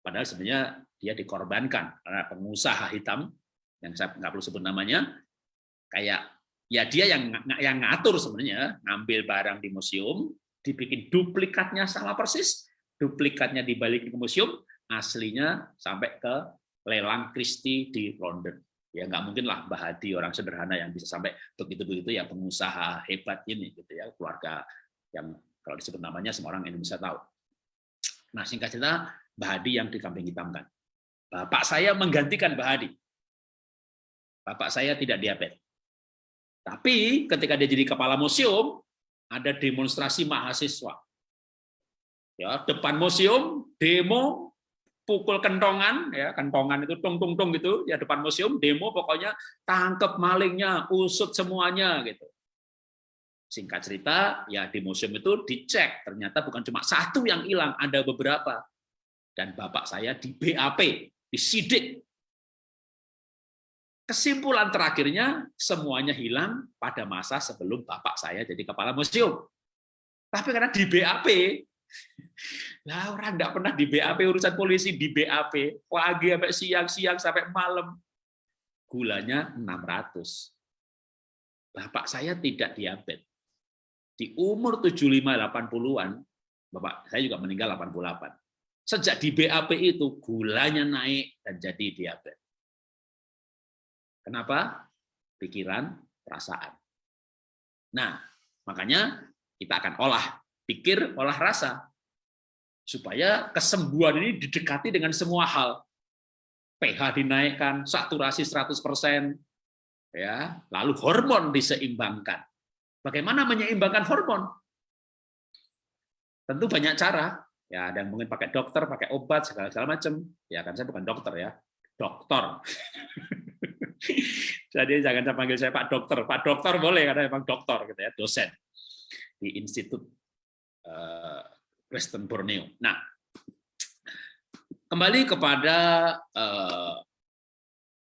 [SPEAKER 4] Padahal sebenarnya dia dikorbankan karena pengusaha hitam yang saya nggak perlu sebut namanya kayak ya dia yang yang ngatur sebenarnya ngambil barang di museum dibikin duplikatnya sama persis duplikatnya dibalik ke museum aslinya sampai ke lelang Christie di London ya nggak mungkin lah Mbah Hadi orang sederhana yang bisa sampai begitu begitu ya pengusaha hebat ini gitu ya keluarga yang kalau disebut namanya semua orang Indonesia tahu nah singkat cerita Mbah Hadi yang dikambing hitamkan Bapak saya menggantikan Mbak Hadi. Bapak saya tidak diabetes. Tapi ketika dia jadi kepala museum, ada demonstrasi mahasiswa. Ya, depan museum, demo, pukul kentongan, ya kentongan itu tung tung tung gitu, ya depan museum, demo pokoknya tangkep malingnya, usut semuanya gitu. Singkat cerita, ya di museum itu dicek, ternyata bukan cuma satu yang hilang, ada beberapa. Dan bapak saya di BAP, disidik. Kesimpulan terakhirnya, semuanya hilang pada masa sebelum bapak saya jadi kepala museum. Tapi karena di BAP, lah orang tidak pernah di BAP urusan polisi di BAP pagi sampai siang siang sampai malam gulanya 600 bapak saya tidak diabetes di umur 75 80-an bapak saya juga meninggal 88 Sejak di BAP itu gulanya naik dan jadi diabetes. Kenapa? Pikiran, perasaan. Nah, makanya kita akan olah pikir, olah rasa. Supaya kesembuhan ini didekati dengan semua hal. pH dinaikkan, saturasi 100%, ya, lalu hormon diseimbangkan. Bagaimana menyeimbangkan hormon? Tentu banyak cara. Ya, ada yang mungkin pakai dokter, pakai obat segala segala macam. Ya kan saya bukan dokter ya, dokter. (laughs) Jadi jangan panggil saya Pak Dokter. Pak Dokter boleh karena memang dokter gitu ya, dosen di Institut uh, Kristen Borneo. Nah, kembali kepada uh,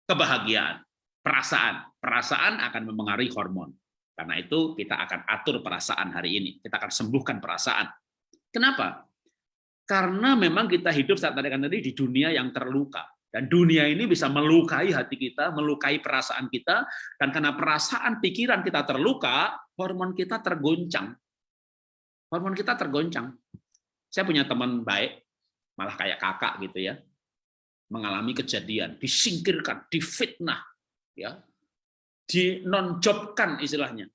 [SPEAKER 4] kebahagiaan, perasaan. Perasaan akan memengaruhi hormon. Karena itu kita akan atur perasaan hari ini. Kita akan sembuhkan perasaan. Kenapa? Karena memang kita hidup saat tadi tadi di dunia yang terluka. Dan dunia ini bisa melukai hati kita, melukai perasaan kita, dan karena perasaan pikiran kita terluka, hormon kita tergoncang. Hormon kita tergoncang. Saya punya teman baik, malah kayak kakak gitu ya, mengalami kejadian, disingkirkan, difitnah, ya, dinonjobkan istilahnya.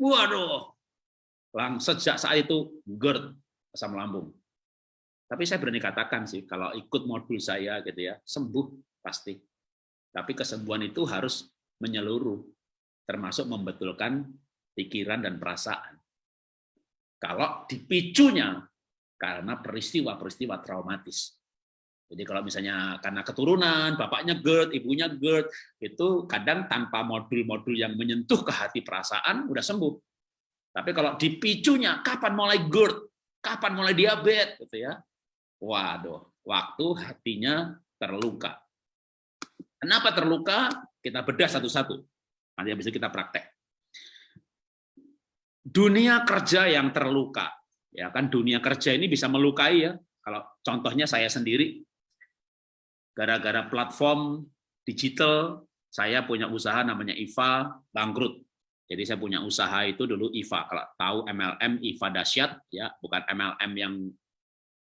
[SPEAKER 4] Waduh, lang sejak saat itu GERD asam lambung. Tapi saya berani katakan sih, kalau ikut modul saya gitu ya, sembuh pasti. Tapi kesembuhan itu harus menyeluruh, termasuk membetulkan pikiran dan perasaan. Kalau dipicunya karena peristiwa-peristiwa traumatis. Jadi kalau misalnya karena keturunan, bapaknya GERD, ibunya GERD, itu kadang tanpa modul-modul yang menyentuh ke hati perasaan, udah sembuh. Tapi kalau dipicunya, kapan mulai GERD, kapan mulai diabetes, gitu ya. Waduh, waktu hatinya terluka. Kenapa terluka? Kita bedah satu-satu. Nanti itu kita praktek. Dunia kerja yang terluka. Ya kan dunia kerja ini bisa melukai ya. Kalau contohnya saya sendiri gara-gara platform digital saya punya usaha namanya IVA bangkrut. Jadi saya punya usaha itu dulu IVA kalau tahu MLM IVA dahsyat ya bukan MLM yang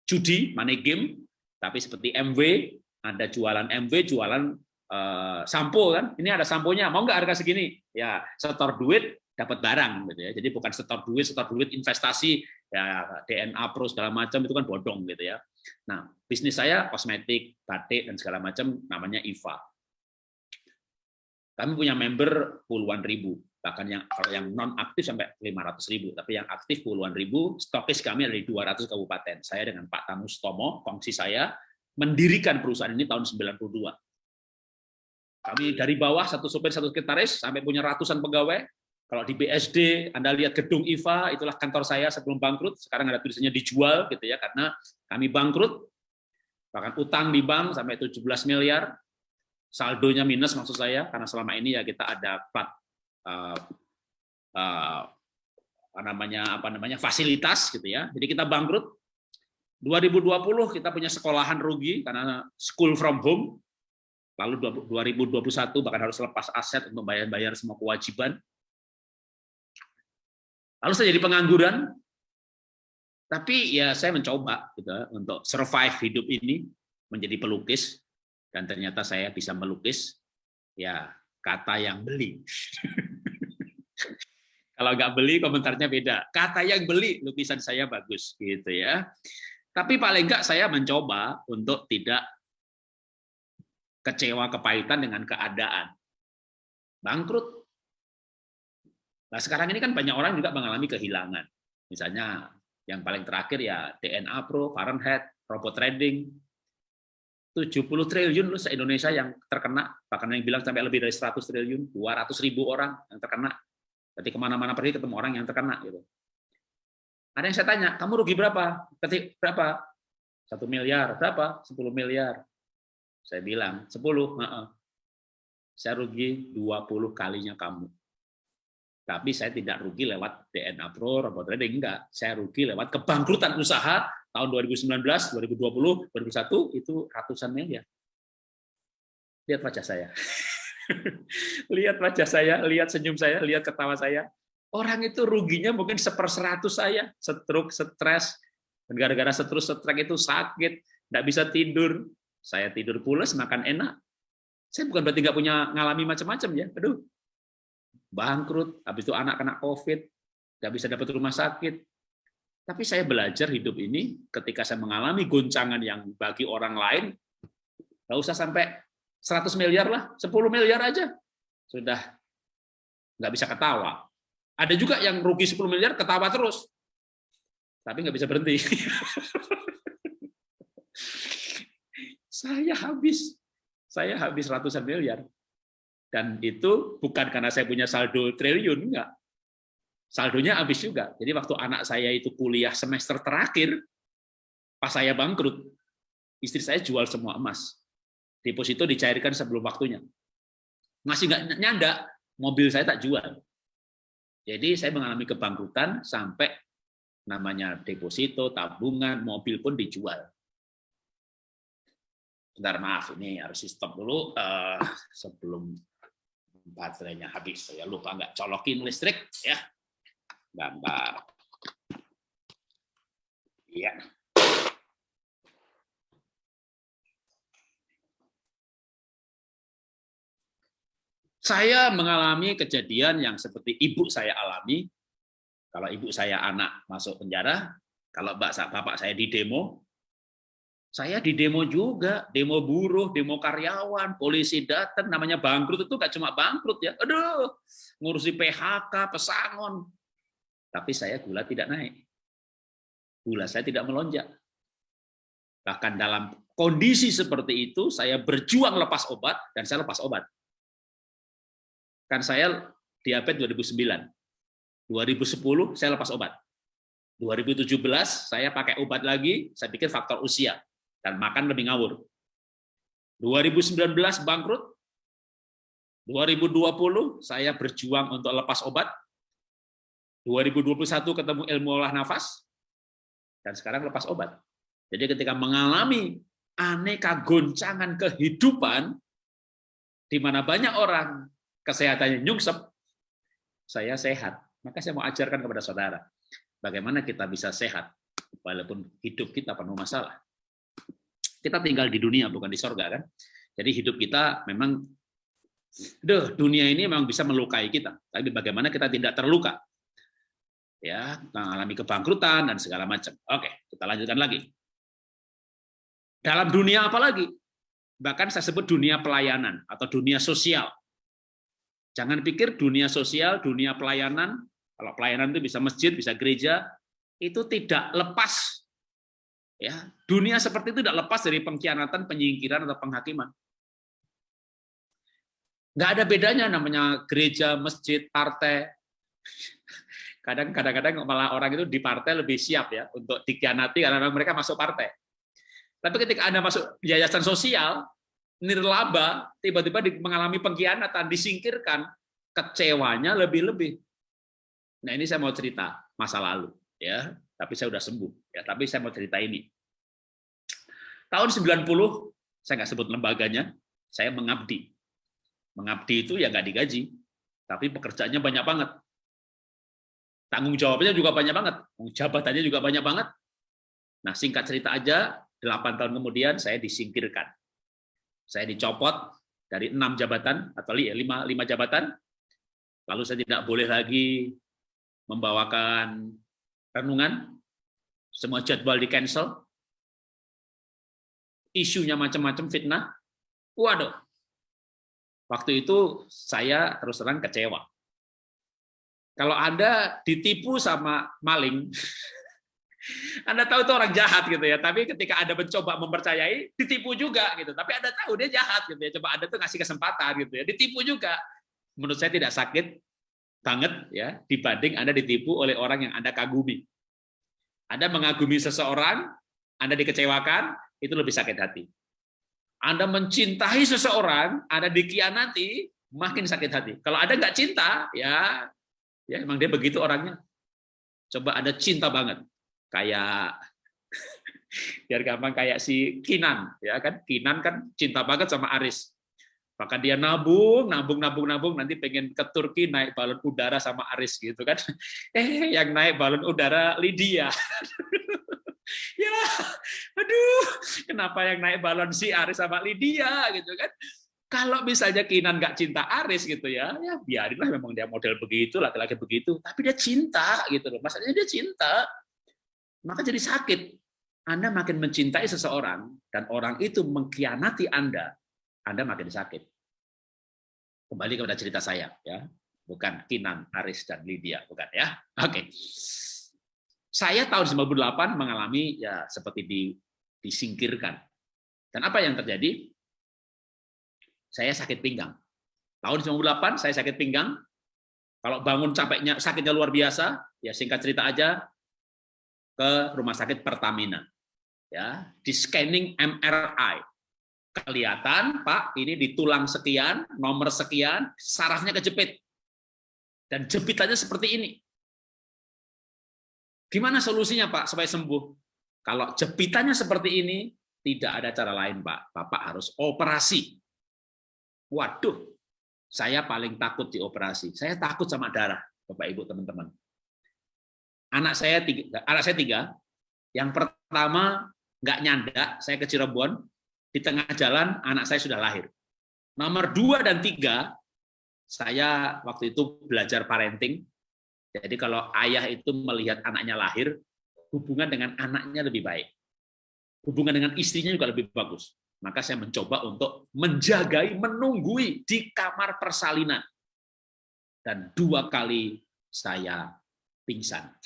[SPEAKER 4] judi money game tapi seperti MW ada jualan MW jualan uh, sampo kan. Ini ada samponya mau nggak harga segini? Ya setor duit dapat barang gitu ya jadi bukan setor duit setor duit investasi ya DNA Pro segala macam itu kan bodong gitu ya. Nah, bisnis saya kosmetik, batik dan segala macam namanya IVA. Kami punya member puluhan ribu, bahkan yang kalau yang non aktif sampai 500 ribu, tapi yang aktif puluhan ribu. Stokis kami ada di 200 kabupaten. Saya dengan Pak Tanus Tomo, kongsi saya mendirikan perusahaan ini tahun 92. Kami dari bawah satu sopir satu sekretaris sampai punya ratusan pegawai, kalau di BSD, Anda lihat gedung IFA, itulah kantor saya sebelum bangkrut. Sekarang ada tulisannya dijual, gitu ya, karena kami bangkrut, bahkan utang di bank sampai 17 miliar, saldonya minus maksud saya, karena selama ini ya kita ada plat, uh, uh, apa namanya apa namanya fasilitas gitu ya. Jadi kita bangkrut. 2020 kita punya sekolahan rugi karena school from home. Lalu 2021 bahkan harus lepas aset untuk bayar-bayar semua kewajiban Lalu saya jadi pengangguran, tapi ya saya mencoba gitu untuk survive hidup ini menjadi pelukis dan ternyata saya bisa melukis ya kata yang beli. (laughs) Kalau nggak beli komentarnya beda. Kata yang beli lukisan saya bagus gitu ya. Tapi paling nggak saya mencoba untuk tidak kecewa kepahitan dengan keadaan. Bangkrut Nah sekarang ini kan banyak orang juga mengalami kehilangan. Misalnya yang paling terakhir ya DNA Pro, Fahrenheit, robot trading, 70 triliun loh se-Indonesia yang terkena, bahkan yang bilang sampai lebih dari 100 triliun, 200 ribu orang yang terkena. Jadi ke mana-mana pergi ketemu orang yang terkena. gitu. Ada yang saya tanya, kamu rugi berapa? Ketik berapa? Satu miliar, berapa? 10 miliar. Saya bilang, 10, saya rugi 20 kalinya kamu tapi saya tidak rugi lewat DNA Pro, robot trading, enggak. Saya rugi lewat kebangkrutan usaha tahun 2019, 2020, 2021, itu ratusan miliar. Lihat wajah saya. (laughs) lihat wajah saya, lihat senyum saya, lihat ketawa saya. Orang itu ruginya mungkin seperseratus saya, stroke, stres, gara-gara stroke, stres itu sakit, nggak bisa tidur, saya tidur pulas, makan enak. Saya bukan berarti nggak punya ngalami macam-macam ya, aduh, bangkrut, habis itu anak kena COVID, nggak bisa dapat rumah sakit. Tapi saya belajar hidup ini ketika saya mengalami goncangan yang bagi orang lain, nggak usah sampai 100 miliar lah, 10 miliar aja. Sudah nggak bisa ketawa. Ada juga yang rugi 10 miliar ketawa terus. Tapi nggak bisa berhenti. (laughs) saya habis. Saya habis ratusan miliar. Dan itu bukan karena saya punya saldo triliun, enggak saldonya habis juga. Jadi waktu anak saya itu kuliah semester terakhir, pas saya bangkrut, istri saya jual semua emas. Deposito dicairkan sebelum waktunya. Masih nggak nyanda, mobil saya tak jual. Jadi saya mengalami kebangkrutan sampai namanya deposito, tabungan, mobil pun dijual. Bentar, maaf, ini harus stop dulu uh, sebelum baterainya habis. Saya lupa nggak colokin listrik, ya gambar. Iya. Saya mengalami kejadian yang seperti ibu saya alami. Kalau ibu saya anak masuk penjara, kalau bapak saya di demo, saya di demo juga, demo buruh, demo karyawan, polisi datang, namanya bangkrut itu nggak cuma bangkrut ya, aduh, ngurusi PHK, pesangon, tapi saya gula tidak naik. Gula saya tidak melonjak. Bahkan dalam kondisi seperti itu, saya berjuang lepas obat, dan saya lepas obat. Kan saya diabetes 2009. 2010 saya lepas obat. 2017 saya pakai obat lagi, saya pikir faktor usia dan makan lebih ngawur. 2019 bangkrut. 2020 saya berjuang untuk lepas obat, 2021 ketemu ilmu olah nafas, dan sekarang lepas obat. Jadi ketika mengalami aneka goncangan kehidupan, di mana banyak orang kesehatannya nyungsep, saya sehat. Maka saya mau ajarkan kepada saudara, bagaimana kita bisa sehat, walaupun hidup kita penuh masalah. Kita tinggal di dunia, bukan di sorga kan? Jadi hidup kita memang, deh, dunia ini memang bisa melukai kita. Tapi bagaimana kita tidak terluka? ya mengalami kebangkrutan dan segala macam. Oke, kita lanjutkan lagi. Dalam dunia apa lagi? Bahkan saya sebut dunia pelayanan atau dunia sosial. Jangan pikir dunia sosial, dunia pelayanan, kalau pelayanan itu bisa masjid, bisa gereja, itu tidak lepas. Ya, dunia seperti itu tidak lepas dari pengkhianatan, penyingkiran atau penghakiman. Nggak ada bedanya namanya gereja, masjid, partai (laughs) kadang kadang-kadang malah orang itu di partai lebih siap ya untuk dikhianati karena mereka masuk partai. Tapi ketika Anda masuk yayasan sosial, nirlaba, tiba-tiba mengalami pengkhianatan, disingkirkan, kecewanya lebih-lebih. Nah ini saya mau cerita masa lalu, ya. Tapi saya sudah sembuh, ya. Tapi saya mau cerita ini. Tahun 90, saya nggak sebut lembaganya, saya mengabdi. Mengabdi itu ya nggak digaji, tapi pekerjaannya banyak banget. Tanggung jawabnya juga banyak banget, jabatannya juga banyak banget. Nah, singkat cerita aja, 8 tahun kemudian saya disingkirkan. Saya dicopot dari enam jabatan atau lima, lima jabatan, lalu saya tidak boleh lagi membawakan renungan, semua jadwal di cancel, isunya macam-macam fitnah, waduh, waktu itu saya terus terang kecewa. Kalau Anda ditipu sama maling, (laughs) Anda tahu itu orang jahat gitu ya, tapi ketika Anda mencoba mempercayai, ditipu juga gitu. Tapi Anda tahu dia jahat gitu ya, coba Anda tuh ngasih kesempatan gitu ya, ditipu juga. Menurut saya tidak sakit banget ya dibanding Anda ditipu oleh orang yang Anda kagumi. Anda mengagumi seseorang, Anda dikecewakan, itu lebih sakit hati. Anda mencintai seseorang, Anda dikhianati, makin sakit hati. Kalau Anda nggak cinta, ya Ya, emang dia begitu orangnya. Coba ada cinta banget. Kayak (laughs) biar gampang kayak si Kinan, ya kan? Kinan kan cinta banget sama Aris. Maka dia nabung, nabung, nabung, nabung, nanti pengen ke Turki naik balon udara sama Aris gitu kan. (laughs) Eh, yang naik balon udara Lydia. (laughs) ya, aduh, kenapa yang naik balon si Aris sama Lydia gitu kan? Kalau misalnya Kinan nggak cinta Aris gitu ya, ya biarinlah memang dia model begitu, laki-laki begitu. Tapi dia cinta gitu loh. Maksudnya dia cinta. Maka jadi sakit. Anda makin mencintai seseorang dan orang itu mengkhianati Anda, Anda makin sakit. Kembali kepada cerita saya ya. Bukan Kinan, Aris dan Lydia, bukan ya. Oke. Saya tahun 98 mengalami ya seperti di, disingkirkan. Dan apa yang terjadi? saya sakit pinggang. Tahun 98 saya sakit pinggang. Kalau bangun capeknya sakitnya luar biasa, ya singkat cerita aja ke rumah sakit Pertamina. Ya, di scanning MRI. Kelihatan, Pak, ini di tulang sekian, nomor sekian, sarafnya kejepit. Dan jepitannya seperti ini. Gimana solusinya, Pak, supaya sembuh? Kalau jepitannya seperti ini, tidak ada cara lain, Pak. Bapak harus operasi Waduh, saya paling takut di operasi. Saya takut sama darah, Bapak Ibu teman-teman. Anak saya tiga, anak saya tiga. Yang pertama nggak nyanda, saya ke Cirebon. Di tengah jalan anak saya sudah lahir. Nomor dua dan tiga, saya waktu itu belajar parenting. Jadi kalau ayah itu melihat anaknya lahir, hubungan dengan anaknya lebih baik. Hubungan dengan istrinya juga lebih bagus maka saya mencoba untuk menjagai, menunggui di kamar persalinan. Dan dua kali saya pingsan.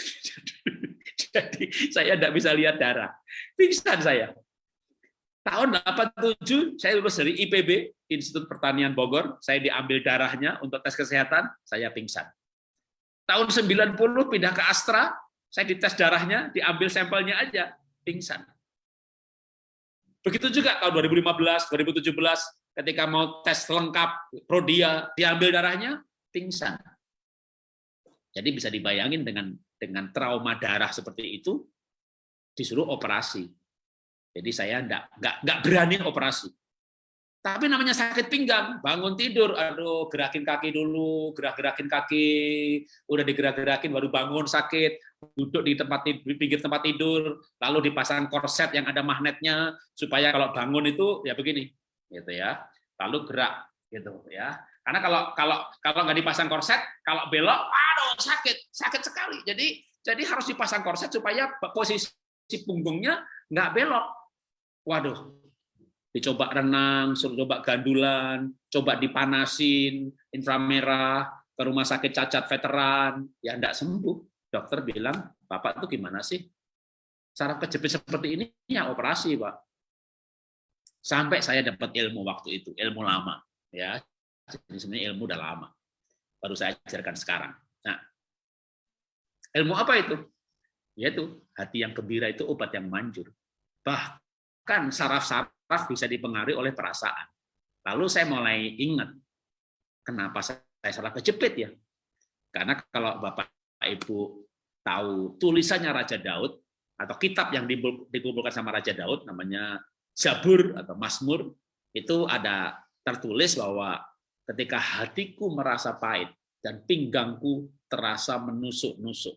[SPEAKER 4] (laughs) Jadi saya tidak bisa lihat darah. Pingsan saya. Tahun 87 saya lulus dari IPB, Institut Pertanian Bogor, saya diambil darahnya untuk tes kesehatan, saya pingsan. Tahun 90 pindah ke Astra, saya dites darahnya, diambil sampelnya aja, pingsan. Begitu juga tahun 2015, 2017, ketika mau tes lengkap prodia, diambil darahnya, pingsan. Jadi bisa dibayangin dengan dengan trauma darah seperti itu, disuruh operasi. Jadi saya enggak, enggak, enggak berani operasi. Tapi namanya sakit pinggang, bangun tidur, aduh gerakin kaki dulu, gerak-gerakin kaki, udah digerak-gerakin baru bangun sakit, duduk di tempat di pinggir tempat tidur, lalu dipasang korset yang ada magnetnya supaya kalau bangun itu ya begini, gitu ya. Lalu gerak, gitu ya. Karena kalau kalau kalau nggak dipasang korset, kalau belok, aduh sakit, sakit sekali. Jadi jadi harus dipasang korset supaya posisi punggungnya nggak belok. Waduh, dicoba renang, suruh coba gandulan, coba dipanasin, inframerah, ke rumah sakit cacat veteran, ya enggak sembuh dokter bilang, Bapak itu gimana sih? Saraf kejepit seperti ini ya operasi, Pak. Sampai saya dapat ilmu waktu itu, ilmu lama. ya Jadi sebenarnya ilmu udah lama. Baru saya ajarkan sekarang. Nah, ilmu apa itu? Yaitu hati yang gembira itu obat yang manjur. Bahkan saraf-saraf bisa dipengaruhi oleh perasaan. Lalu saya mulai ingat, kenapa saya salah kejepit ya? Karena kalau Bapak Ibu tahu tulisannya Raja Daud atau kitab yang dikumpulkan sama Raja Daud namanya Zabur atau Mazmur itu ada tertulis bahwa ketika hatiku merasa pahit dan pinggangku terasa menusuk-nusuk.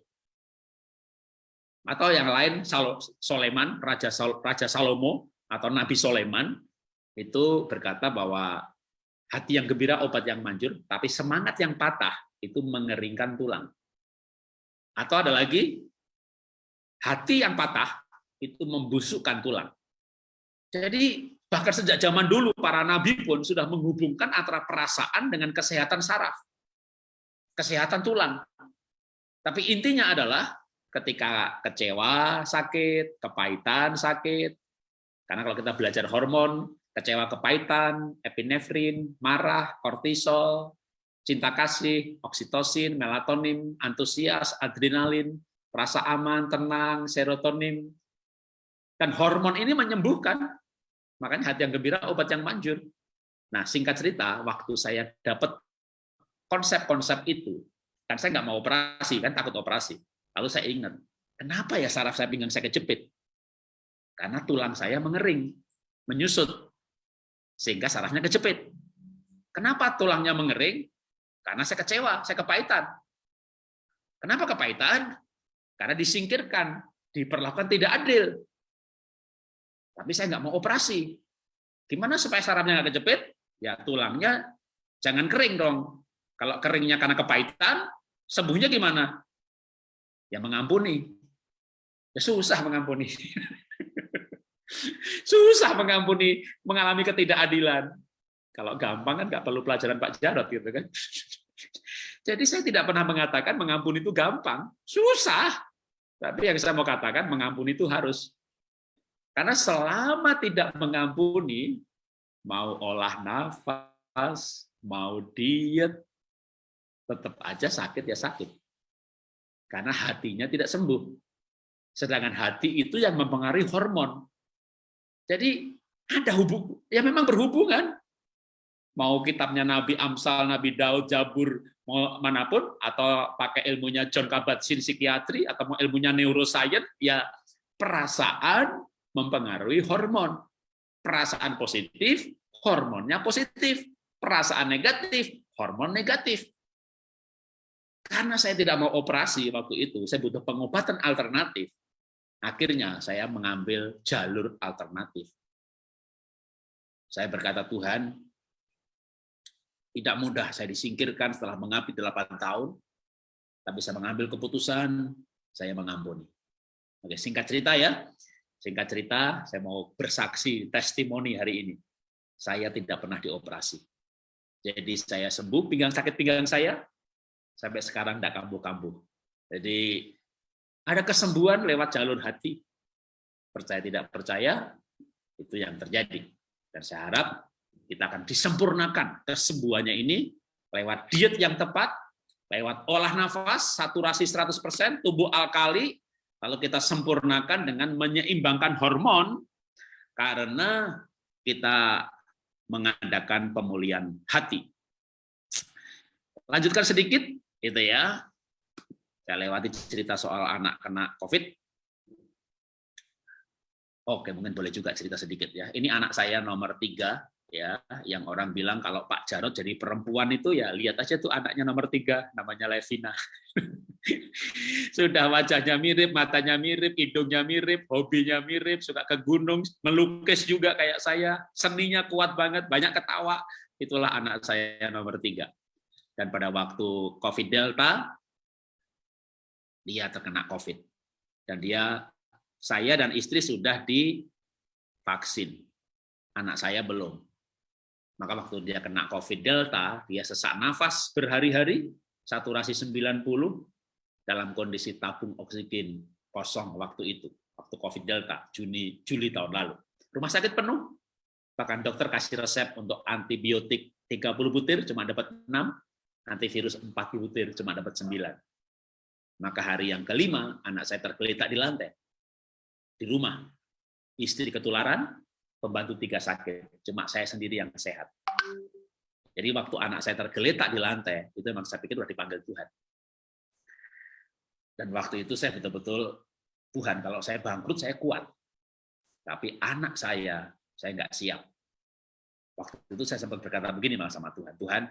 [SPEAKER 4] Atau yang lain Soleman, Raja Raja Salomo atau Nabi Soleman itu berkata bahwa hati yang gembira obat yang manjur, tapi semangat yang patah itu mengeringkan tulang. Atau ada lagi, hati yang patah itu membusukkan tulang. Jadi bahkan sejak zaman dulu para nabi pun sudah menghubungkan antara perasaan dengan kesehatan saraf, kesehatan tulang. Tapi intinya adalah ketika kecewa sakit, kepahitan sakit. Karena kalau kita belajar hormon, kecewa kepahitan, epinefrin, marah, kortisol, cinta kasih, oksitosin, melatonin, antusias, adrenalin, rasa aman, tenang, serotonin. Dan hormon ini menyembuhkan. Makanya hati yang gembira, obat yang manjur. Nah, singkat cerita, waktu saya dapat konsep-konsep itu, kan saya nggak mau operasi, kan takut operasi. Lalu saya ingat, kenapa ya saraf saya pinggang saya kejepit? Karena tulang saya mengering, menyusut, sehingga sarafnya kejepit. Kenapa tulangnya mengering? Karena saya kecewa, saya kepahitan. Kenapa kepahitan? Karena disingkirkan, diperlakukan tidak adil. Tapi saya nggak mau operasi. Gimana supaya sarafnya nggak kejepit? ya tulangnya jangan kering dong. Kalau keringnya karena kepahitan, sembuhnya gimana? Ya mengampuni. Ya susah mengampuni. (laughs) susah mengampuni, mengalami ketidakadilan. Kalau gampang kan nggak perlu pelajaran Pak Jarot gitu kan. (laughs) Jadi saya tidak pernah mengatakan mengampuni itu gampang, susah. Tapi yang saya mau katakan mengampuni itu harus. Karena selama tidak mengampuni, mau olah nafas, mau diet, tetap aja sakit ya sakit. Karena hatinya tidak sembuh. Sedangkan hati itu yang mempengaruhi hormon. Jadi ada hubung, ya memang berhubungan. Mau kitabnya Nabi Amsal, Nabi Daud, Jabur, mau mana pun, atau pakai ilmunya John Kabat-Zinn psikiatri, atau mau ilmunya neuroscience, ya perasaan mempengaruhi hormon. Perasaan positif, hormonnya positif. Perasaan negatif, hormon negatif. Karena saya tidak mau operasi waktu itu, saya butuh pengobatan alternatif. Akhirnya saya mengambil jalur alternatif. Saya berkata, Tuhan, tidak mudah saya disingkirkan setelah mengabdi 8 tahun, tapi saya mengambil keputusan, saya mengampuni. Oke, singkat cerita ya. Singkat cerita, saya mau bersaksi testimoni hari ini. Saya tidak pernah dioperasi. Jadi saya sembuh pinggang sakit pinggang saya, sampai sekarang tidak kambuh-kambuh. Jadi ada kesembuhan lewat jalur hati. Percaya tidak percaya, itu yang terjadi. Dan saya harap kita akan disempurnakan kesembuhannya ini lewat diet yang tepat, lewat olah nafas, saturasi 100%, tubuh alkali, lalu kita sempurnakan dengan menyeimbangkan hormon, karena kita mengadakan pemulihan hati. Lanjutkan sedikit, itu ya. Saya lewati cerita soal anak kena COVID. Oke, mungkin boleh juga cerita sedikit ya. Ini anak saya nomor tiga, ya, yang orang bilang kalau Pak Jarot jadi perempuan itu ya lihat aja tuh anaknya nomor tiga, namanya Levina. (laughs) Sudah wajahnya mirip, matanya mirip, hidungnya mirip, hobinya mirip, suka ke gunung, melukis juga kayak saya, seninya kuat banget, banyak ketawa. Itulah anak saya nomor tiga. Dan pada waktu COVID Delta, dia terkena COVID. Dan dia, saya dan istri sudah divaksin. Anak saya belum. Maka waktu dia kena COVID Delta, dia sesak nafas berhari-hari, saturasi 90, dalam kondisi tabung oksigen kosong waktu itu, waktu COVID Delta, Juni Juli tahun lalu. Rumah sakit penuh, bahkan dokter kasih resep untuk antibiotik 30 butir, cuma dapat 6, antivirus 4 butir, cuma dapat 9. Maka hari yang kelima, anak saya tergeletak di lantai. Di rumah. Istri ketularan, pembantu tiga sakit. Cuma saya sendiri yang sehat. Jadi waktu anak saya tergeletak di lantai, itu memang saya pikir sudah dipanggil Tuhan. Dan waktu itu saya betul-betul, Tuhan kalau saya bangkrut saya kuat. Tapi anak saya, saya nggak siap. Waktu itu saya sempat berkata begini malah sama Tuhan, Tuhan,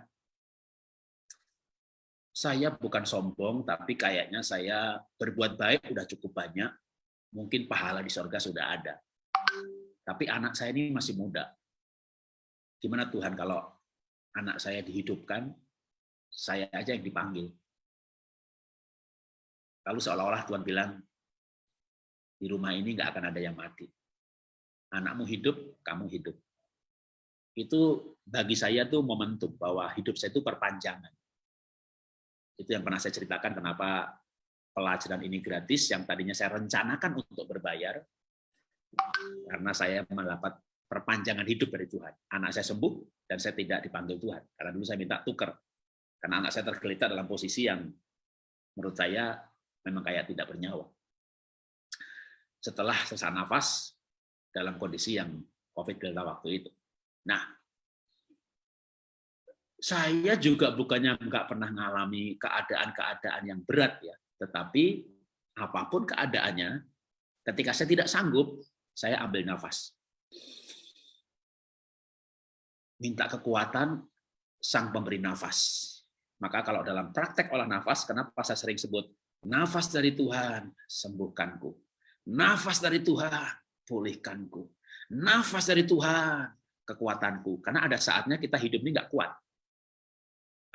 [SPEAKER 4] saya bukan sombong, tapi kayaknya saya berbuat baik udah cukup banyak, mungkin pahala di sorga sudah ada. Tapi anak saya ini masih muda. Gimana Tuhan kalau anak saya dihidupkan, saya aja yang dipanggil. Lalu seolah-olah Tuhan bilang, di rumah ini nggak akan ada yang mati. Anakmu hidup, kamu hidup. Itu bagi saya tuh momentum bahwa hidup saya itu perpanjangan itu yang pernah saya ceritakan kenapa pelajaran ini gratis yang tadinya saya rencanakan untuk berbayar karena saya mendapat perpanjangan hidup dari Tuhan. Anak saya sembuh dan saya tidak dipanggil Tuhan. Karena dulu saya minta tuker. Karena anak saya tergeletak dalam posisi yang menurut saya memang kayak tidak bernyawa. Setelah sesak nafas dalam kondisi yang COVID delta waktu itu. Nah, saya juga bukannya nggak pernah mengalami keadaan-keadaan yang berat ya, tetapi apa pun keadaannya, ketika saya tidak sanggup, saya ambil nafas. Minta kekuatan sang pemberi nafas. Maka kalau dalam praktek olah nafas, kenapa saya sering sebut nafas dari Tuhan, sembuhkanku. Nafas dari Tuhan, pulihkanku. Nafas dari Tuhan, kekuatanku. Karena ada saatnya kita hidup ini nggak kuat.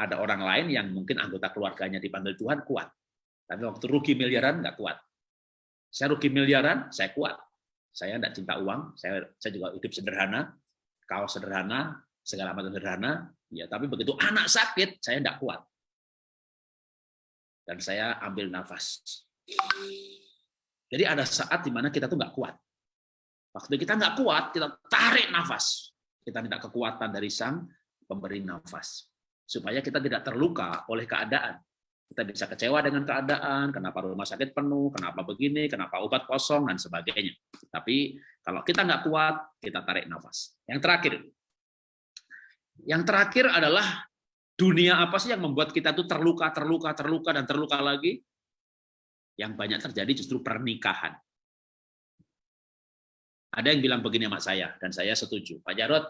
[SPEAKER 4] Ada orang lain yang mungkin anggota keluarganya dipanggil Tuhan kuat. Tapi waktu rugi miliaran nggak kuat. Saya rugi miliaran, saya kuat. Saya tidak cinta uang, saya, saya juga hidup sederhana, kaos sederhana, segala macam sederhana. Ya, tapi begitu anak sakit, saya tidak kuat. Dan saya ambil nafas. Jadi ada saat di mana kita tuh nggak kuat. Waktu kita nggak kuat, kita tarik nafas. Kita minta kekuatan dari sang pemberi nafas. Supaya kita tidak terluka oleh keadaan. Kita bisa kecewa dengan keadaan, kenapa rumah sakit penuh, kenapa begini, kenapa obat kosong, dan sebagainya. Tapi kalau kita nggak kuat, kita tarik nafas. Yang terakhir, yang terakhir adalah dunia apa sih yang membuat kita tuh terluka, terluka, terluka, dan terluka lagi? Yang banyak terjadi justru pernikahan. Ada yang bilang begini sama saya, dan saya setuju. Pak Jarot,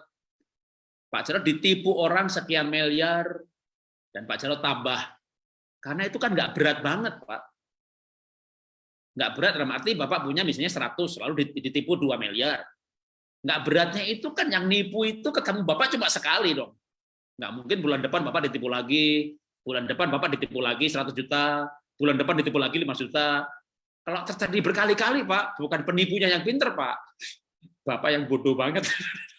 [SPEAKER 4] Pak Jarot ditipu orang sekian miliar, dan Pak Jarot tambah. Karena itu kan nggak berat banget, Pak. Nggak berat dalam arti Bapak punya misalnya 100, lalu ditipu 2 miliar. Nggak beratnya itu kan yang nipu itu ketemu Bapak cuma sekali dong. Nggak mungkin bulan depan Bapak ditipu lagi, bulan depan Bapak ditipu lagi 100 juta, bulan depan ditipu lagi 5 juta, kalau terjadi berkali-kali, Pak, bukan penipunya yang pinter, Pak. Bapak yang bodoh banget. (laughs)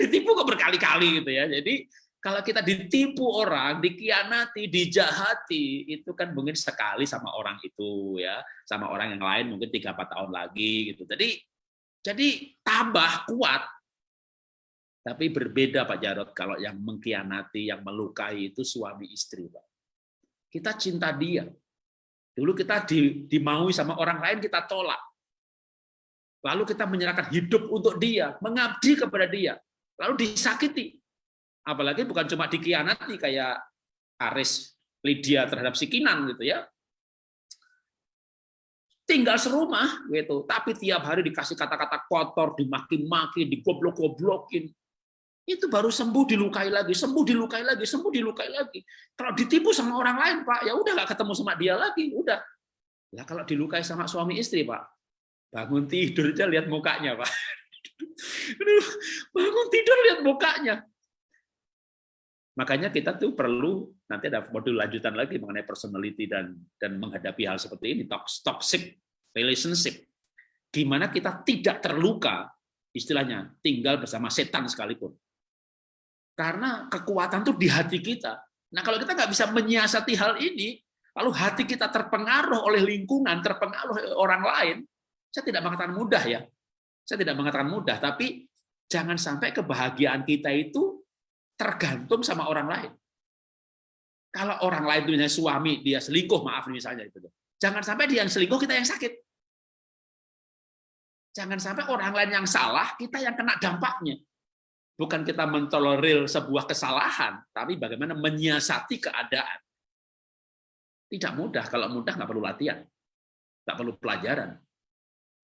[SPEAKER 4] Ditipu kok berkali-kali gitu ya. Jadi kalau kita ditipu orang, dikianati, dijahati, itu kan mungkin sekali sama orang itu ya, sama orang yang lain mungkin tiga empat tahun lagi gitu. Jadi jadi tambah kuat. Tapi berbeda Pak Jarot kalau yang mengkhianati, yang melukai itu suami istri, Pak. Kita cinta dia, Dulu kita di, dimaui sama orang lain, kita tolak. Lalu kita menyerahkan hidup untuk dia, mengabdi kepada dia. Lalu disakiti. Apalagi bukan cuma dikhianati kayak Aris Lydia terhadap si Kinan gitu ya. Tinggal serumah gitu, tapi tiap hari dikasih kata-kata kotor, dimaki-maki, digoblok-goblokin itu baru sembuh dilukai lagi, sembuh dilukai lagi, sembuh dilukai lagi. Kalau ditipu sama orang lain, Pak, ya udah nggak ketemu sama dia lagi, udah. Lah kalau dilukai sama suami istri, Pak, bangun tidur aja lihat mukanya, Pak. bangun tidur lihat mukanya. Makanya kita tuh perlu nanti ada modul lanjutan lagi mengenai personality dan dan menghadapi hal seperti ini toxic relationship. Gimana kita tidak terluka istilahnya tinggal bersama setan sekalipun. Karena kekuatan itu di hati kita. Nah kalau kita nggak bisa menyiasati hal ini, lalu hati kita terpengaruh oleh lingkungan, terpengaruh oleh orang lain, saya tidak mengatakan mudah ya. Saya tidak mengatakan mudah, tapi jangan sampai kebahagiaan kita itu tergantung sama orang lain. Kalau orang lain itu misalnya suami, dia selingkuh, maaf misalnya itu. Jangan sampai dia yang selingkuh, kita yang sakit. Jangan sampai orang lain yang salah, kita yang kena dampaknya bukan kita mentolerir sebuah kesalahan, tapi bagaimana menyiasati keadaan. Tidak mudah, kalau mudah nggak perlu latihan, nggak perlu pelajaran.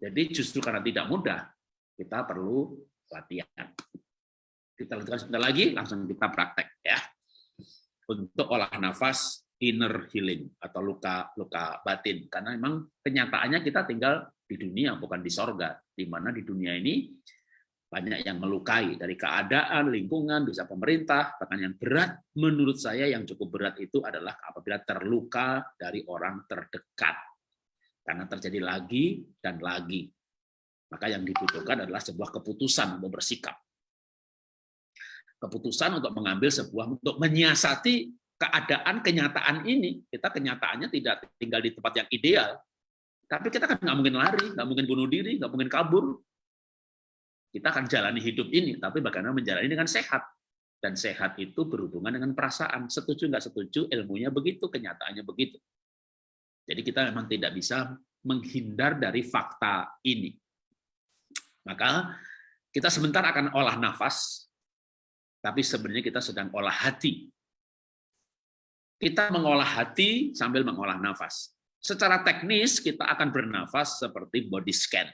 [SPEAKER 4] Jadi justru karena tidak mudah, kita perlu latihan. Kita lakukan sebentar lagi, langsung kita praktek ya. Untuk olah nafas inner healing atau luka luka batin, karena memang kenyataannya kita tinggal di dunia bukan di sorga, di mana di dunia ini banyak yang melukai dari keadaan, lingkungan, bisa pemerintah, bahkan yang berat menurut saya yang cukup berat itu adalah apabila terluka dari orang terdekat. Karena terjadi lagi dan lagi. Maka yang dibutuhkan adalah sebuah keputusan untuk bersikap. Keputusan untuk mengambil sebuah, untuk menyiasati keadaan kenyataan ini. Kita kenyataannya tidak tinggal di tempat yang ideal, tapi kita kan nggak mungkin lari, nggak mungkin bunuh diri, nggak mungkin kabur, kita akan jalani hidup ini, tapi bagaimana menjalani dengan sehat. Dan sehat itu berhubungan dengan perasaan. Setuju nggak setuju, ilmunya begitu, kenyataannya begitu. Jadi kita memang tidak bisa menghindar dari fakta ini. Maka kita sebentar akan olah nafas, tapi sebenarnya kita sedang olah hati. Kita mengolah hati sambil mengolah nafas. Secara teknis kita akan bernafas seperti body scan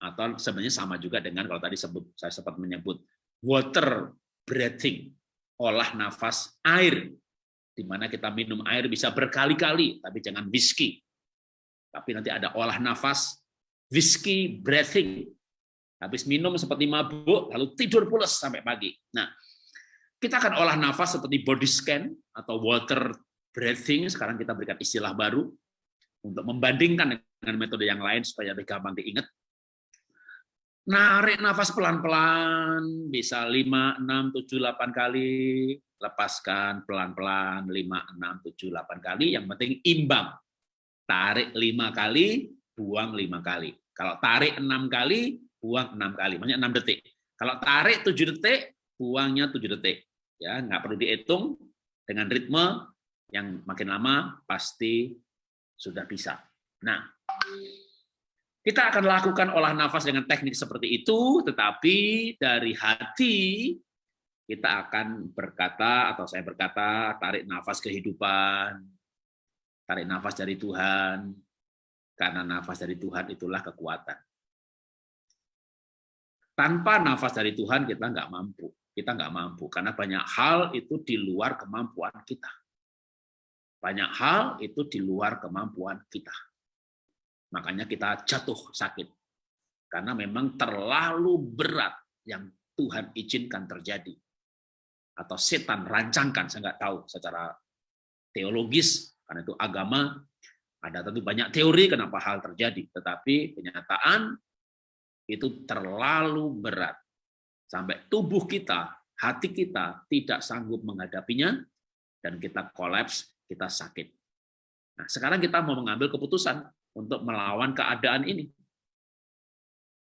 [SPEAKER 4] atau sebenarnya sama juga dengan kalau tadi saya sempat menyebut water breathing, olah nafas air, di mana kita minum air bisa berkali-kali, tapi jangan whisky. Tapi nanti ada olah nafas whisky breathing, Habis minum seperti mabuk, lalu tidur pulas sampai pagi. Nah, kita akan olah nafas seperti body scan atau water breathing. Sekarang kita berikan istilah baru untuk membandingkan dengan metode yang lain supaya lebih gampang diingat. Narik nafas pelan-pelan, bisa 5, 6, 7, 8 kali. Lepaskan pelan-pelan, 5, 6, 7, 8 kali. Yang penting imbang. Tarik 5 kali, buang 5 kali. Kalau tarik 6 kali, buang 6 kali. Maksudnya 6 detik. Kalau tarik 7 detik, buangnya 7 detik. Ya, nggak perlu dihitung dengan ritme yang makin lama pasti sudah bisa. Nah, kita akan lakukan olah nafas dengan teknik seperti itu, tetapi dari hati kita akan berkata, atau saya berkata, tarik nafas kehidupan, tarik nafas dari Tuhan, karena nafas dari Tuhan itulah kekuatan. Tanpa nafas dari Tuhan kita nggak mampu, kita nggak mampu, karena banyak hal itu di luar kemampuan kita. Banyak hal itu di luar kemampuan kita Makanya kita jatuh sakit. Karena memang terlalu berat yang Tuhan izinkan terjadi. Atau setan rancangkan, saya nggak tahu secara teologis, karena itu agama, ada tentu banyak teori kenapa hal terjadi. Tetapi kenyataan itu terlalu berat. Sampai tubuh kita, hati kita tidak sanggup menghadapinya, dan kita kolaps, kita sakit. Nah, sekarang kita mau mengambil keputusan untuk melawan keadaan ini.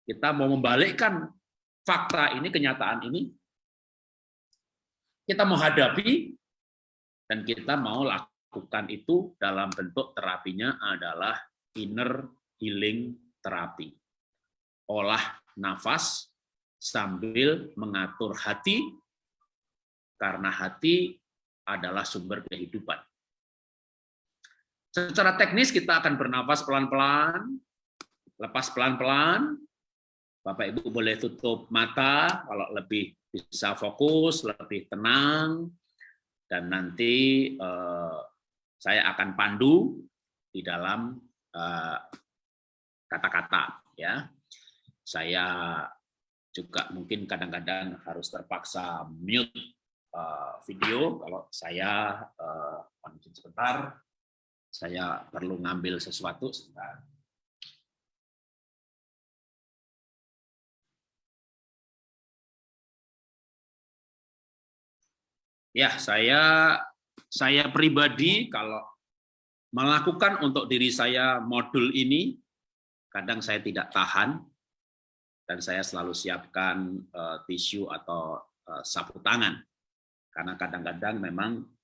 [SPEAKER 4] Kita mau membalikkan fakta ini, kenyataan ini, kita menghadapi dan kita mau lakukan itu dalam bentuk terapinya adalah inner healing terapi. Olah nafas sambil mengatur hati, karena hati adalah sumber kehidupan. Secara teknis kita akan bernafas pelan-pelan, lepas pelan-pelan. Bapak Ibu boleh tutup mata kalau lebih bisa fokus, lebih tenang, dan nanti eh, saya akan pandu di dalam eh, kata-kata. Eh, ya, saya juga mungkin kadang-kadang harus terpaksa mute eh, video kalau saya eh, sebentar saya perlu ngambil sesuatu sebentar. Ya, saya saya pribadi kalau melakukan untuk diri saya modul ini, kadang saya tidak tahan, dan saya selalu siapkan uh, tisu atau uh, sapu tangan. Karena kadang-kadang memang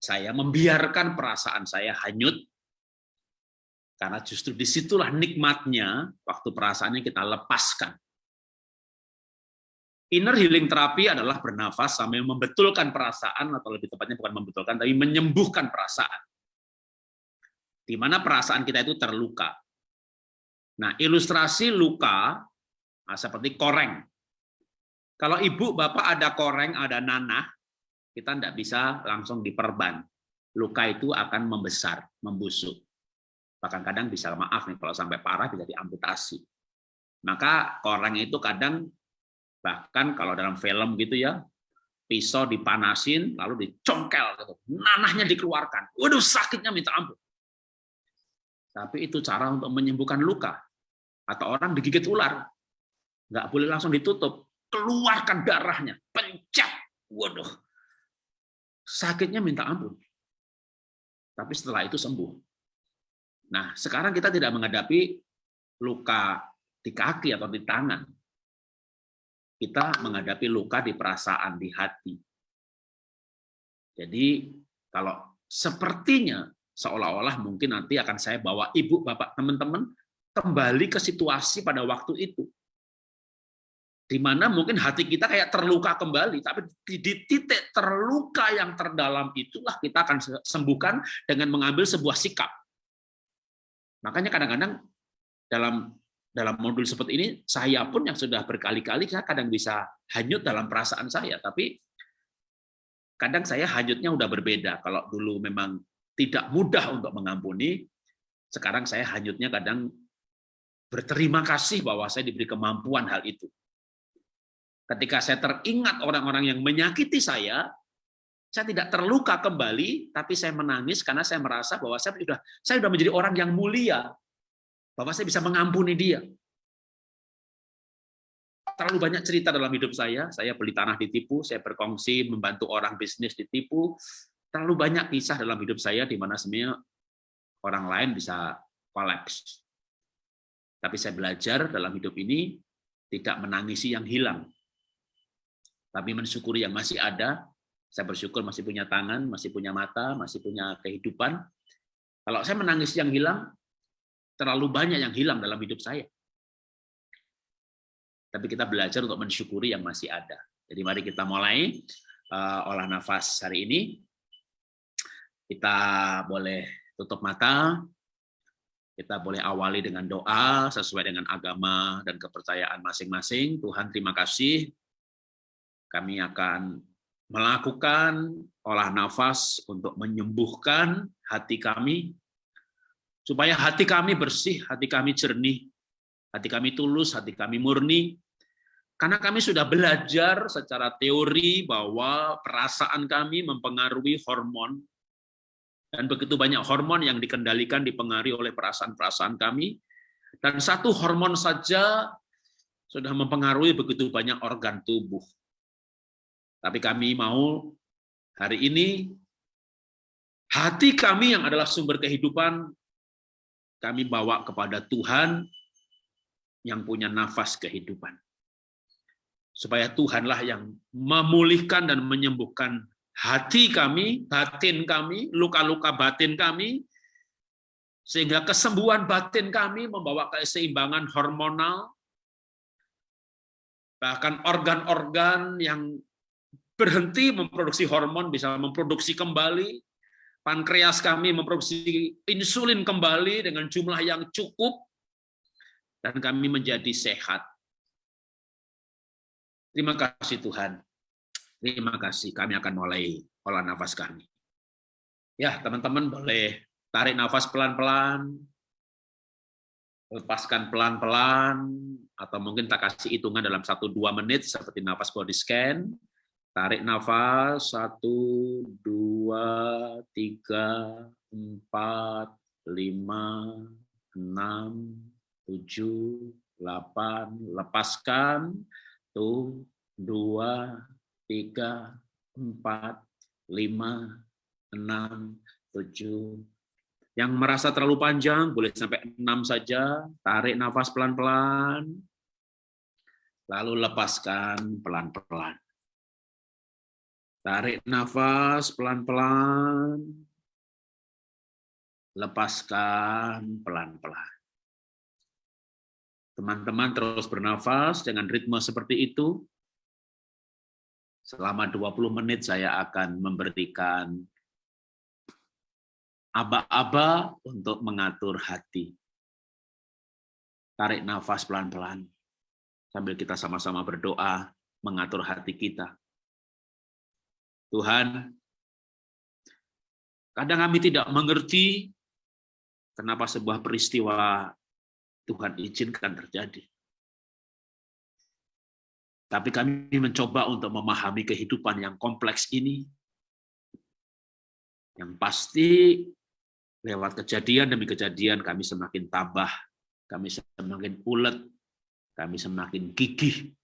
[SPEAKER 4] saya membiarkan perasaan saya hanyut, karena justru di situlah nikmatnya waktu perasaannya kita lepaskan. Inner healing terapi adalah bernafas sambil membetulkan perasaan, atau lebih tepatnya bukan membetulkan, tapi menyembuhkan perasaan. Di mana perasaan kita itu terluka. Nah, ilustrasi luka nah, seperti koreng. Kalau ibu, bapak ada koreng, ada nanah, kita tidak bisa langsung diperban. Luka itu akan membesar, membusuk. Bahkan kadang bisa maaf nih kalau sampai parah bisa diamputasi. Maka koreng itu kadang bahkan kalau dalam film gitu ya, pisau dipanasin lalu dicongkel gitu. Nanahnya dikeluarkan. Waduh, sakitnya minta ampun. Tapi itu cara untuk menyembuhkan luka. Atau orang digigit ular. Nggak boleh langsung ditutup. Keluarkan darahnya. Pencet. Waduh, sakitnya minta ampun. Tapi setelah itu sembuh. Nah, sekarang kita tidak menghadapi luka di kaki atau di tangan. Kita menghadapi luka di perasaan, di hati. Jadi, kalau sepertinya seolah-olah mungkin nanti akan saya bawa ibu, bapak, teman-teman kembali ke situasi pada waktu itu di mana mungkin hati kita kayak terluka kembali, tapi di titik terluka yang terdalam itulah kita akan sembuhkan dengan mengambil sebuah sikap. Makanya kadang-kadang dalam dalam modul seperti ini, saya pun yang sudah berkali-kali saya kadang bisa hanyut dalam perasaan saya, tapi kadang saya hanyutnya udah berbeda. Kalau dulu memang tidak mudah untuk mengampuni, sekarang saya hanyutnya kadang berterima kasih bahwa saya diberi kemampuan hal itu. Ketika saya teringat orang-orang yang menyakiti saya, saya tidak terluka kembali, tapi saya menangis karena saya merasa bahwa saya sudah saya sudah menjadi orang yang mulia, bahwa saya bisa mengampuni dia. Terlalu banyak cerita dalam hidup saya, saya beli tanah ditipu, saya berkongsi membantu orang bisnis ditipu, terlalu banyak kisah dalam hidup saya di mana sebenarnya orang lain bisa kolaps. Tapi saya belajar dalam hidup ini tidak menangisi yang hilang, tapi mensyukuri yang masih ada. Saya bersyukur masih punya tangan, masih punya mata, masih punya kehidupan. Kalau saya menangis yang hilang, terlalu banyak yang hilang dalam hidup saya. Tapi kita belajar untuk mensyukuri yang masih ada. Jadi mari kita mulai uh, olah nafas hari ini. Kita boleh tutup mata, kita boleh awali dengan doa sesuai dengan agama dan kepercayaan masing-masing. Tuhan terima kasih kami akan melakukan olah nafas untuk menyembuhkan hati kami, supaya hati kami bersih, hati kami jernih, hati kami tulus, hati kami murni, karena kami sudah belajar secara teori bahwa perasaan kami mempengaruhi hormon, dan begitu banyak hormon yang dikendalikan, dipengaruhi oleh perasaan-perasaan kami, dan satu hormon saja sudah mempengaruhi begitu banyak organ tubuh. Tapi kami mau hari ini hati kami yang adalah sumber kehidupan kami bawa kepada Tuhan yang punya nafas kehidupan. Supaya Tuhanlah yang memulihkan dan menyembuhkan hati kami, batin kami, luka-luka batin kami, sehingga kesembuhan batin kami membawa keseimbangan hormonal, bahkan organ-organ yang berhenti memproduksi hormon, bisa memproduksi kembali, pankreas kami memproduksi insulin kembali dengan jumlah yang cukup, dan kami menjadi sehat. Terima kasih Tuhan. Terima kasih, kami akan mulai olah nafas kami. Ya, teman-teman boleh tarik nafas pelan-pelan, lepaskan pelan-pelan, atau mungkin tak kasih hitungan dalam 1-2 menit seperti nafas body scan, Tarik nafas, satu, dua, tiga, empat, lima, enam, tujuh, delapan, lepaskan, tuh, dua, tiga, empat, lima, enam, tujuh. Yang merasa terlalu panjang, boleh sampai enam saja, tarik nafas pelan-pelan, lalu lepaskan pelan-pelan. Tarik nafas pelan-pelan. Lepaskan pelan-pelan. Teman-teman terus bernafas dengan ritme seperti itu. Selama 20 menit saya akan memberikan aba-aba untuk mengatur hati. Tarik nafas pelan-pelan sambil kita sama-sama berdoa mengatur hati kita. Tuhan, kadang kami tidak mengerti kenapa sebuah peristiwa Tuhan izinkan terjadi. Tapi kami mencoba untuk memahami kehidupan yang kompleks ini, yang pasti lewat kejadian demi kejadian kami semakin tabah, kami semakin ulet, kami semakin gigih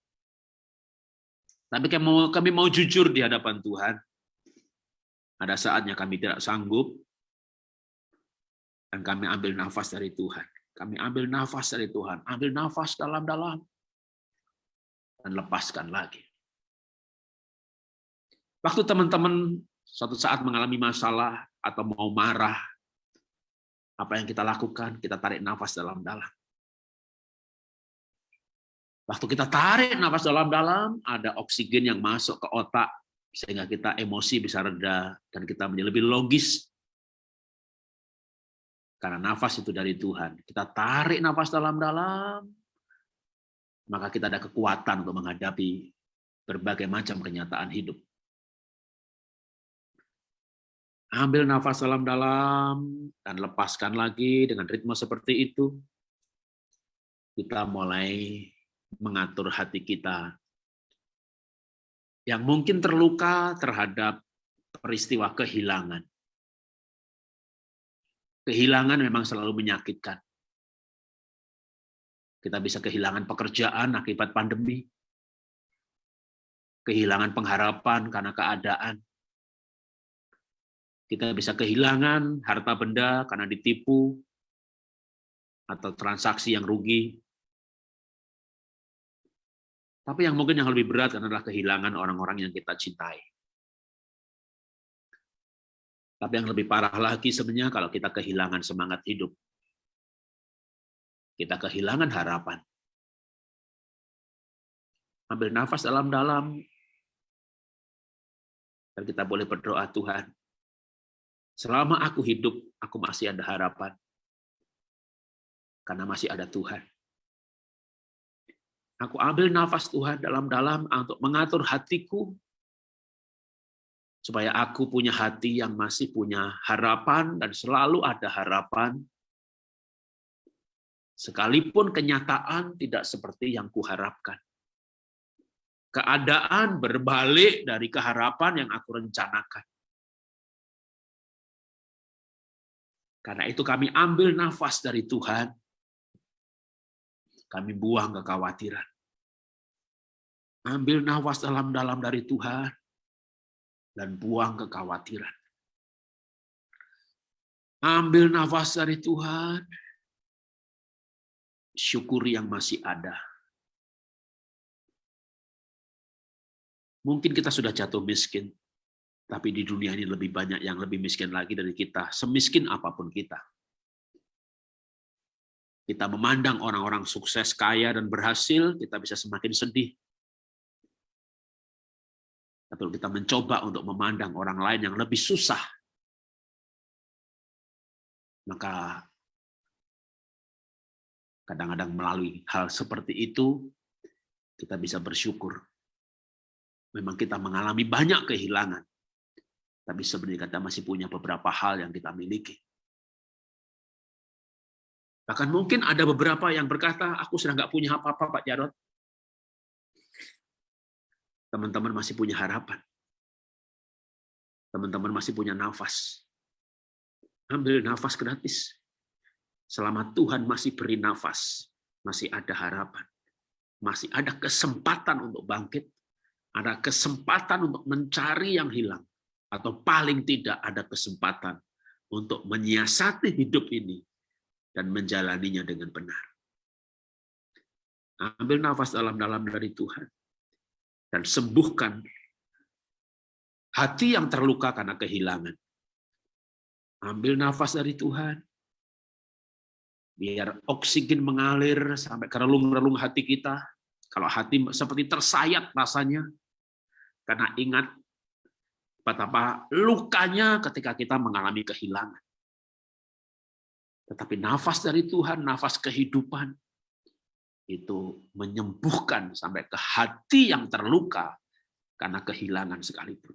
[SPEAKER 4] tapi kami mau, kami mau jujur di hadapan Tuhan. Ada saatnya kami tidak sanggup, dan kami ambil nafas dari Tuhan. Kami ambil nafas dari Tuhan, ambil nafas dalam-dalam, dan lepaskan lagi. Waktu teman-teman suatu saat mengalami masalah atau mau marah, apa yang kita lakukan? Kita tarik nafas dalam-dalam. Waktu kita tarik nafas dalam-dalam, ada oksigen yang masuk ke otak, sehingga kita emosi bisa reda, dan kita menjadi lebih logis. Karena nafas itu dari Tuhan. Kita tarik nafas dalam-dalam, maka kita ada kekuatan untuk menghadapi berbagai macam kenyataan hidup. Ambil nafas dalam-dalam, dan lepaskan lagi dengan ritme seperti itu. kita mulai mengatur hati kita yang mungkin terluka terhadap peristiwa kehilangan. Kehilangan memang selalu menyakitkan. Kita bisa kehilangan pekerjaan akibat pandemi, kehilangan pengharapan karena keadaan. Kita bisa kehilangan harta benda karena ditipu, atau transaksi yang rugi. Tapi yang mungkin yang lebih berat adalah kehilangan orang-orang yang kita cintai. Tapi yang lebih parah lagi sebenarnya kalau kita kehilangan semangat hidup. Kita kehilangan harapan. Ambil nafas dalam-dalam. Dan kita boleh berdoa, Tuhan, selama aku hidup, aku masih ada harapan. Karena masih ada Tuhan. Aku ambil nafas Tuhan dalam-dalam untuk mengatur hatiku supaya aku punya hati yang masih punya harapan dan selalu ada harapan sekalipun kenyataan tidak seperti yang kuharapkan. Keadaan berbalik dari keharapan yang aku rencanakan. Karena itu kami ambil nafas dari Tuhan. Kami buang kekhawatiran. Ambil nafas dalam-dalam dari Tuhan dan buang kekhawatiran. Ambil nafas dari Tuhan, syukuri yang masih ada. Mungkin kita sudah jatuh miskin, tapi di dunia ini lebih banyak yang lebih miskin lagi dari kita, semiskin apa pun kita. Kita memandang orang-orang sukses, kaya, dan berhasil, kita bisa semakin sedih. Tapi kita mencoba untuk memandang orang lain yang lebih susah, maka kadang-kadang melalui hal seperti itu, kita bisa bersyukur. Memang kita mengalami banyak kehilangan, tapi sebenarnya kita masih punya beberapa hal yang kita miliki. Bahkan mungkin ada beberapa yang berkata, aku sudah nggak punya apa-apa Pak Jarot teman-teman masih punya harapan. Teman-teman masih punya nafas. Ambil nafas gratis. Selama Tuhan masih beri nafas, masih ada harapan. Masih ada kesempatan untuk bangkit. Ada kesempatan untuk mencari yang hilang. Atau paling tidak ada kesempatan untuk menyiasati hidup ini dan menjalaninya dengan benar. Ambil nafas dalam-dalam dari Tuhan dan sembuhkan hati yang terluka karena kehilangan. Ambil nafas dari Tuhan, biar oksigen mengalir sampai ke relung-relung hati kita. Kalau hati seperti tersayat rasanya, karena ingat betapa lukanya ketika kita mengalami kehilangan. Tetapi nafas dari Tuhan, nafas kehidupan, itu menyembuhkan sampai ke hati yang terluka karena kehilangan sekalipun.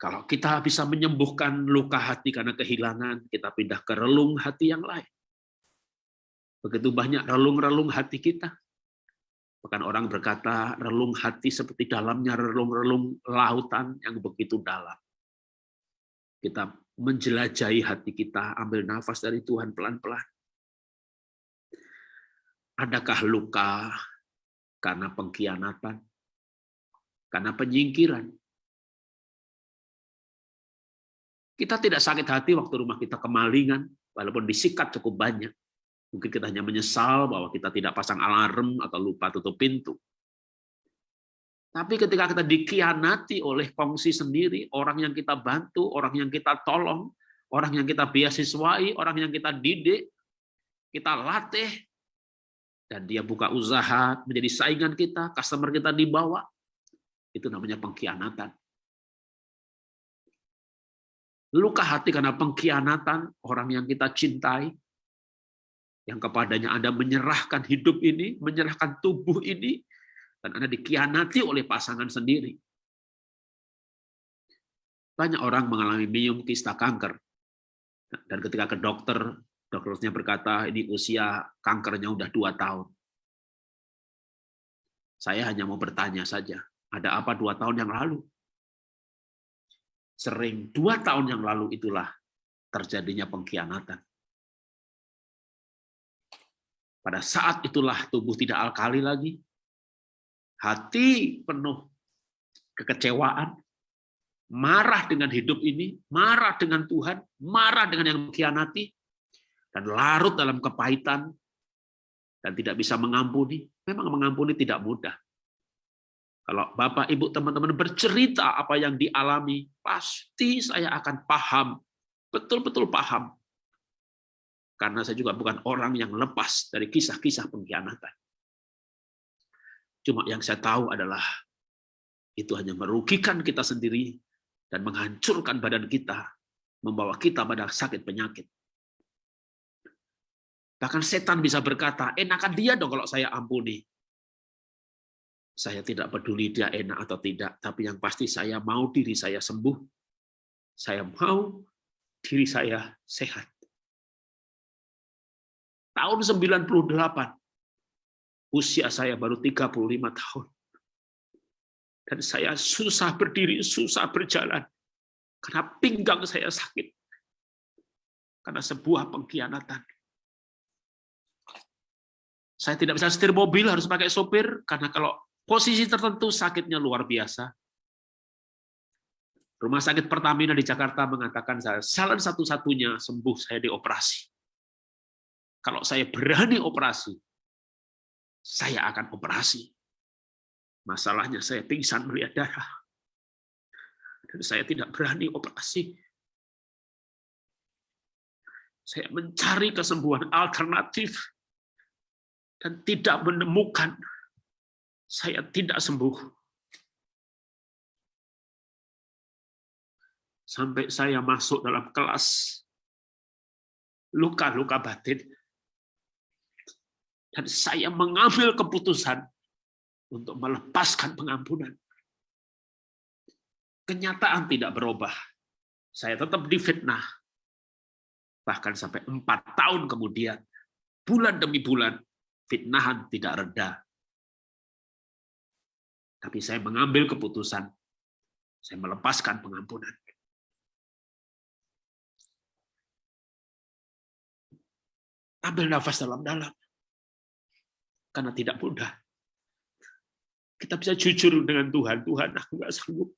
[SPEAKER 4] Kalau kita bisa menyembuhkan luka hati karena kehilangan, kita pindah ke relung hati yang lain. Begitu banyak relung-relung hati kita. Bahkan orang berkata, relung hati seperti dalamnya relung-relung lautan yang begitu dalam. Kita menjelajahi hati kita, ambil nafas dari Tuhan pelan-pelan. Adakah luka karena pengkhianatan, karena penyingkiran? Kita tidak sakit hati waktu rumah kita kemalingan, walaupun disikat cukup banyak. Mungkin kita hanya menyesal bahwa kita tidak pasang alarm atau lupa tutup pintu. Tapi ketika kita dikhianati oleh kongsi sendiri, orang yang kita bantu, orang yang kita tolong, orang yang kita beasiswai, orang yang kita didik, kita latih, dan dia buka usaha menjadi saingan kita, customer kita dibawa, itu namanya pengkhianatan. Luka hati karena pengkhianatan orang yang kita cintai, yang kepadanya Anda menyerahkan hidup ini, menyerahkan tubuh ini, dan Anda dikhianati oleh pasangan sendiri. Banyak orang mengalami miom kista kanker. Dan ketika ke dokter, Dokternya berkata, ini usia kankernya udah dua tahun. Saya hanya mau bertanya saja, ada apa dua tahun yang lalu? Sering dua tahun yang lalu itulah terjadinya pengkhianatan. Pada saat itulah tubuh tidak alkali lagi, hati penuh kekecewaan, marah dengan hidup ini, marah dengan Tuhan, marah dengan yang mengkhianati, dan larut dalam kepahitan dan tidak bisa mengampuni. Memang mengampuni tidak mudah. Kalau Bapak, Ibu, teman-teman bercerita apa yang dialami, pasti saya akan paham, betul-betul paham. Karena saya juga bukan orang yang lepas dari kisah-kisah pengkhianatan. Cuma yang saya tahu adalah itu hanya merugikan kita sendiri dan menghancurkan badan kita, membawa kita pada sakit penyakit. Bahkan setan bisa berkata, enakan dia dong kalau saya ampuni. Saya tidak peduli dia enak atau tidak, tapi yang pasti saya mau diri saya sembuh. Saya mau diri saya sehat. Tahun 98, usia saya baru 35 tahun. Dan saya susah berdiri, susah berjalan. Karena pinggang saya sakit. Karena sebuah pengkhianatan saya tidak bisa setir mobil, harus pakai sopir, karena kalau posisi tertentu sakitnya luar biasa. Rumah sakit Pertamina di Jakarta mengatakan saya salah satu-satunya sembuh saya dioperasi. Kalau saya berani operasi, saya akan operasi. Masalahnya saya pingsan melihat darah. Dan saya tidak berani operasi. Saya mencari kesembuhan alternatif dan tidak menemukan, saya tidak sembuh. Sampai saya masuk dalam kelas luka-luka batin, dan saya mengambil keputusan untuk melepaskan pengampunan. Kenyataan tidak berubah. Saya tetap difitnah. Bahkan sampai empat tahun kemudian, bulan demi bulan, fitnahan tidak reda. Tapi saya mengambil keputusan, saya melepaskan pengampunan. Ambil nafas dalam-dalam. Karena tidak mudah. Kita bisa jujur dengan Tuhan. Tuhan, aku nggak sanggup.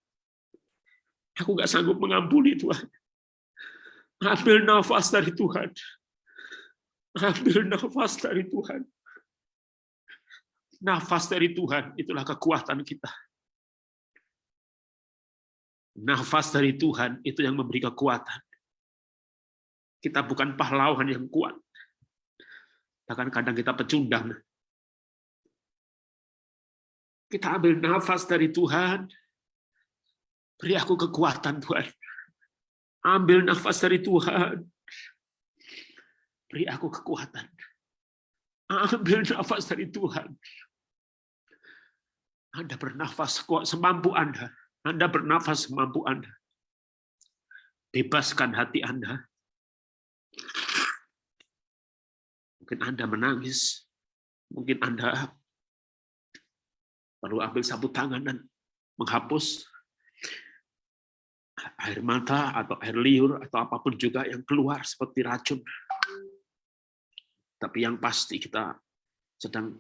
[SPEAKER 4] Aku nggak sanggup mengampuni Tuhan. Ambil nafas dari Tuhan. Ambil nafas dari Tuhan nafas dari Tuhan, itulah kekuatan kita. Nafas dari Tuhan itu yang memberi kekuatan. Kita bukan pahlawan yang kuat. Bahkan kadang kita pecundang. Kita ambil nafas dari Tuhan. Beri aku kekuatan Tuhan. Ambil nafas dari Tuhan. Beri aku kekuatan. Ambil nafas dari Tuhan. Anda bernafas kuat semampu Anda. Anda bernafas semampu Anda. Bebaskan hati Anda. Mungkin Anda menangis. Mungkin Anda perlu ambil sapu tangan dan menghapus air mata atau air liur atau apa pun juga yang keluar seperti racun. Tapi yang pasti kita sedang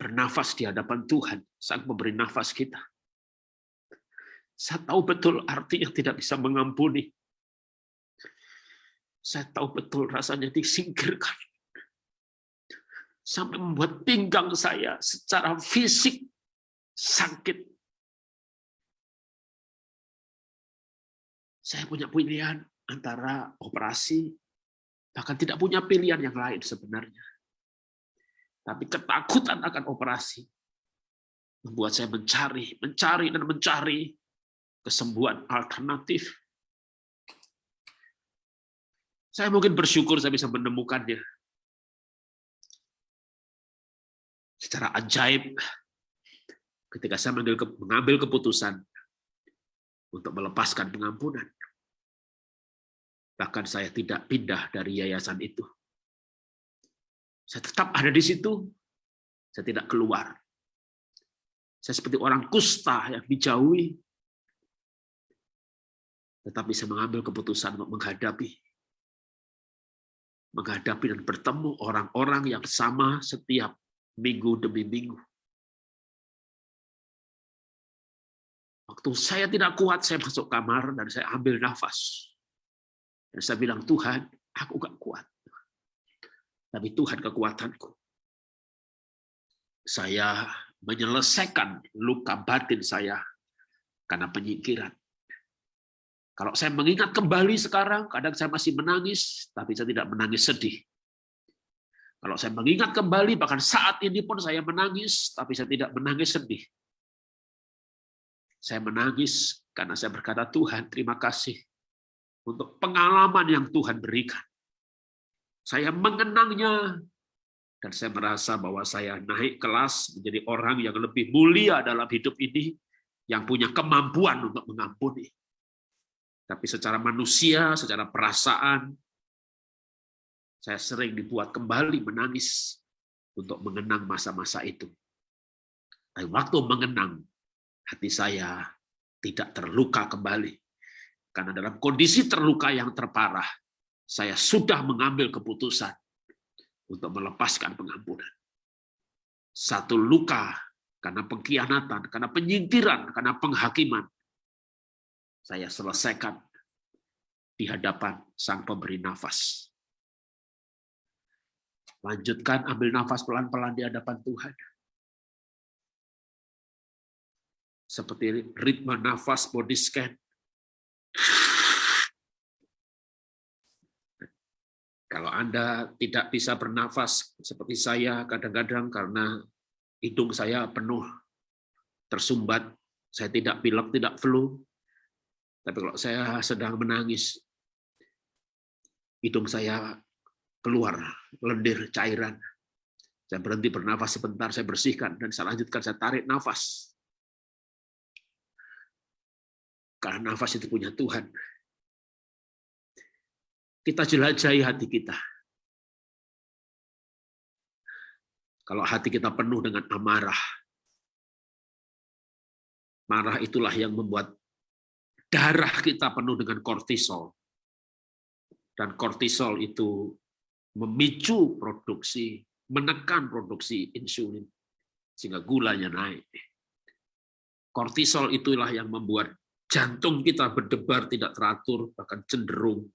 [SPEAKER 4] bernafas di hadapan Tuhan, saat memberi nafas kita. Saya tahu betul artinya tidak bisa mengampuni. Saya tahu betul rasanya disingkirkan. Sampai membuat pinggang saya secara fisik sakit. Saya punya pilihan antara operasi, bahkan tidak punya pilihan yang lain sebenarnya. Tapi ketakutan akan operasi membuat saya mencari, mencari dan mencari kesembuhan alternatif. Saya mungkin bersyukur saya bisa menemukannya. Secara ajaib, ketika saya mengambil keputusan untuk melepaskan pengampunan. Bahkan saya tidak pindah dari yayasan itu. Saya tetap ada di situ, saya tidak keluar. Saya seperti orang kusta yang dijauhi, tetapi saya mengambil keputusan untuk menghadapi menghadapi dan bertemu orang-orang yang sama setiap minggu demi minggu. Waktu saya tidak kuat, saya masuk kamar dan saya ambil nafas. Dan saya bilang, Tuhan, aku gak kuat. Tapi Tuhan kekuatanku. Saya menyelesaikan luka batin saya karena penyingkiran. Kalau saya mengingat kembali sekarang, kadang saya masih menangis, tapi saya tidak menangis sedih. Kalau saya mengingat kembali, bahkan saat ini pun saya menangis, tapi saya tidak menangis sedih. Saya menangis karena saya berkata, Tuhan terima kasih untuk pengalaman yang Tuhan berikan. Saya mengenangnya, dan saya merasa bahwa saya naik kelas menjadi orang yang lebih mulia dalam hidup ini, yang punya kemampuan untuk mengampuni tapi secara manusia, secara perasaan, saya sering dibuat kembali menangis untuk mengenang masa-masa itu. Tapi waktu mengenang, hati saya tidak terluka kembali. Karena dalam kondisi terluka yang terparah, saya sudah mengambil keputusan untuk melepaskan pengampunan. Satu luka karena pengkhianatan, karena penyingkiran, karena penghakiman, saya selesaikan di hadapan Sang Pemberi Nafas. Lanjutkan ambil nafas pelan-pelan di hadapan Tuhan. Seperti ritme nafas body scan. Kalau Anda tidak bisa bernafas seperti saya kadang-kadang karena hidung saya penuh tersumbat, saya tidak pilek, tidak flu, tapi kalau saya sedang menangis, hidung saya keluar lendir cairan. Saya berhenti bernafas sebentar, saya bersihkan, dan saya lanjutkan, saya tarik nafas. Karena nafas itu punya Tuhan. Kita jelajahi hati kita. Kalau hati kita penuh dengan amarah, marah itulah yang membuat darah kita penuh dengan kortisol. Dan kortisol itu memicu produksi, menekan produksi insulin, sehingga gulanya naik. Kortisol itulah yang membuat jantung kita berdebar tidak teratur, bahkan cenderung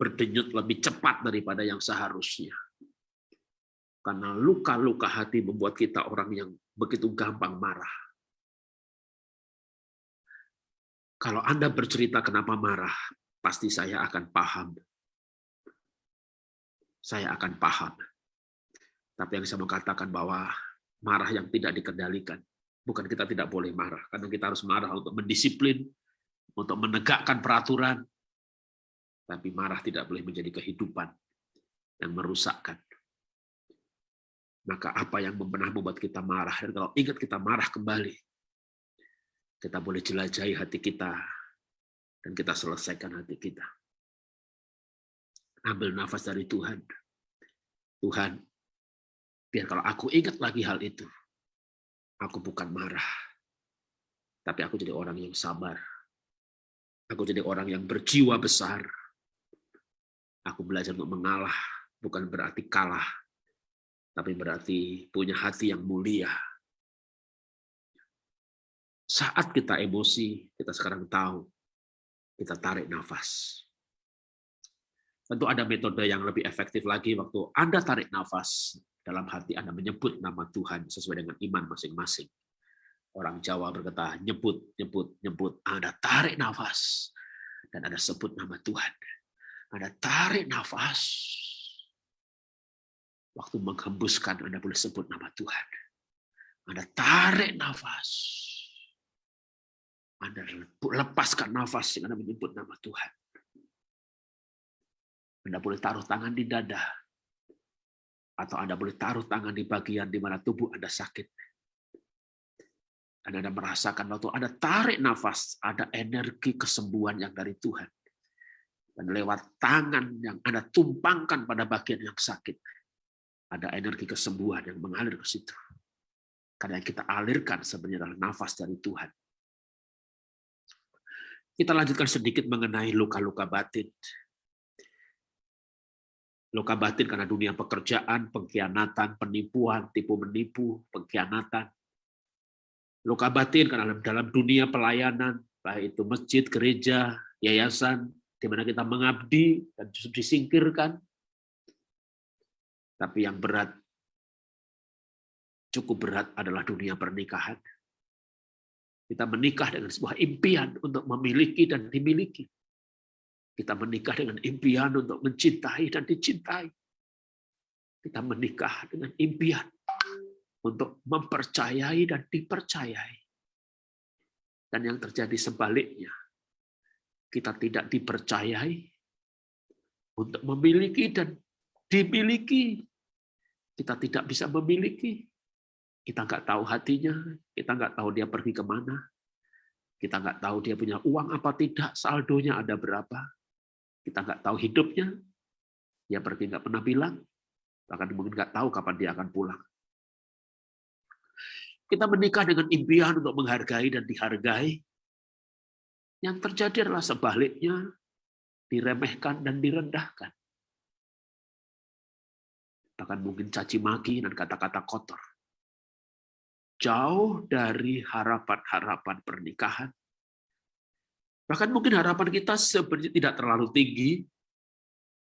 [SPEAKER 4] berdenyut lebih cepat daripada yang seharusnya. Karena luka-luka hati membuat kita orang yang begitu gampang marah. Kalau Anda bercerita kenapa marah, pasti saya akan paham. Saya akan paham. Tapi yang saya mau katakan bahwa marah yang tidak dikendalikan, bukan kita tidak boleh marah, karena kita harus marah untuk mendisiplin, untuk menegakkan peraturan, tapi marah tidak boleh menjadi kehidupan yang merusakkan. Maka apa yang pernah membuat kita marah, dan kalau ingat kita marah kembali, kita boleh jelajahi hati kita dan kita selesaikan hati kita. Ambil nafas dari Tuhan. Tuhan, biar kalau aku ingat lagi hal itu, aku bukan marah, tapi aku jadi orang yang sabar. Aku jadi orang yang berjiwa besar. Aku belajar untuk mengalah, bukan berarti kalah, tapi berarti punya hati yang mulia, saat kita emosi, kita sekarang tahu, kita tarik nafas. Tentu ada metode yang lebih efektif lagi waktu Anda tarik nafas, dalam hati Anda menyebut nama Tuhan sesuai dengan iman masing-masing. Orang Jawa berkata, nyebut, nyebut, nyebut. Anda tarik nafas, dan Anda sebut nama Tuhan. Anda tarik nafas, waktu menghembuskan Anda boleh sebut nama Tuhan. Anda tarik nafas, anda lepaskan nafas Anda menyebut nama Tuhan. Anda boleh taruh tangan di dada. Atau Anda boleh taruh tangan di bagian di mana tubuh Anda sakit. Dan Anda merasakan waktu Anda tarik nafas, ada energi kesembuhan yang dari Tuhan. Dan lewat tangan yang Anda tumpangkan pada bagian yang sakit, Ada energi kesembuhan yang mengalir ke situ. Karena yang kita alirkan sebenarnya adalah nafas dari Tuhan. Kita lanjutkan sedikit mengenai luka-luka batin. Luka batin karena dunia pekerjaan, pengkhianatan, penipuan, tipu menipu, pengkhianatan. Luka batin karena dalam dunia pelayanan, baik itu masjid, gereja, yayasan, di mana kita mengabdi dan justru disingkirkan. Tapi yang berat cukup berat adalah dunia pernikahan. Kita menikah dengan sebuah impian untuk memiliki dan dimiliki. Kita menikah dengan impian untuk mencintai dan dicintai. Kita menikah dengan impian untuk mempercayai dan dipercayai. Dan yang terjadi sebaliknya, kita tidak dipercayai untuk memiliki dan dimiliki. Kita tidak bisa memiliki kita nggak tahu hatinya, kita nggak tahu dia pergi ke mana, kita nggak tahu dia punya uang apa tidak, saldonya ada berapa, kita nggak tahu hidupnya, dia pergi nggak pernah bilang, bahkan mungkin nggak tahu kapan dia akan pulang. Kita menikah dengan impian untuk menghargai dan dihargai. Yang terjadi adalah sebaliknya, diremehkan dan direndahkan. Bahkan mungkin caci maki dan kata-kata kotor jauh dari harapan-harapan pernikahan. Bahkan mungkin harapan kita sebenarnya tidak terlalu tinggi.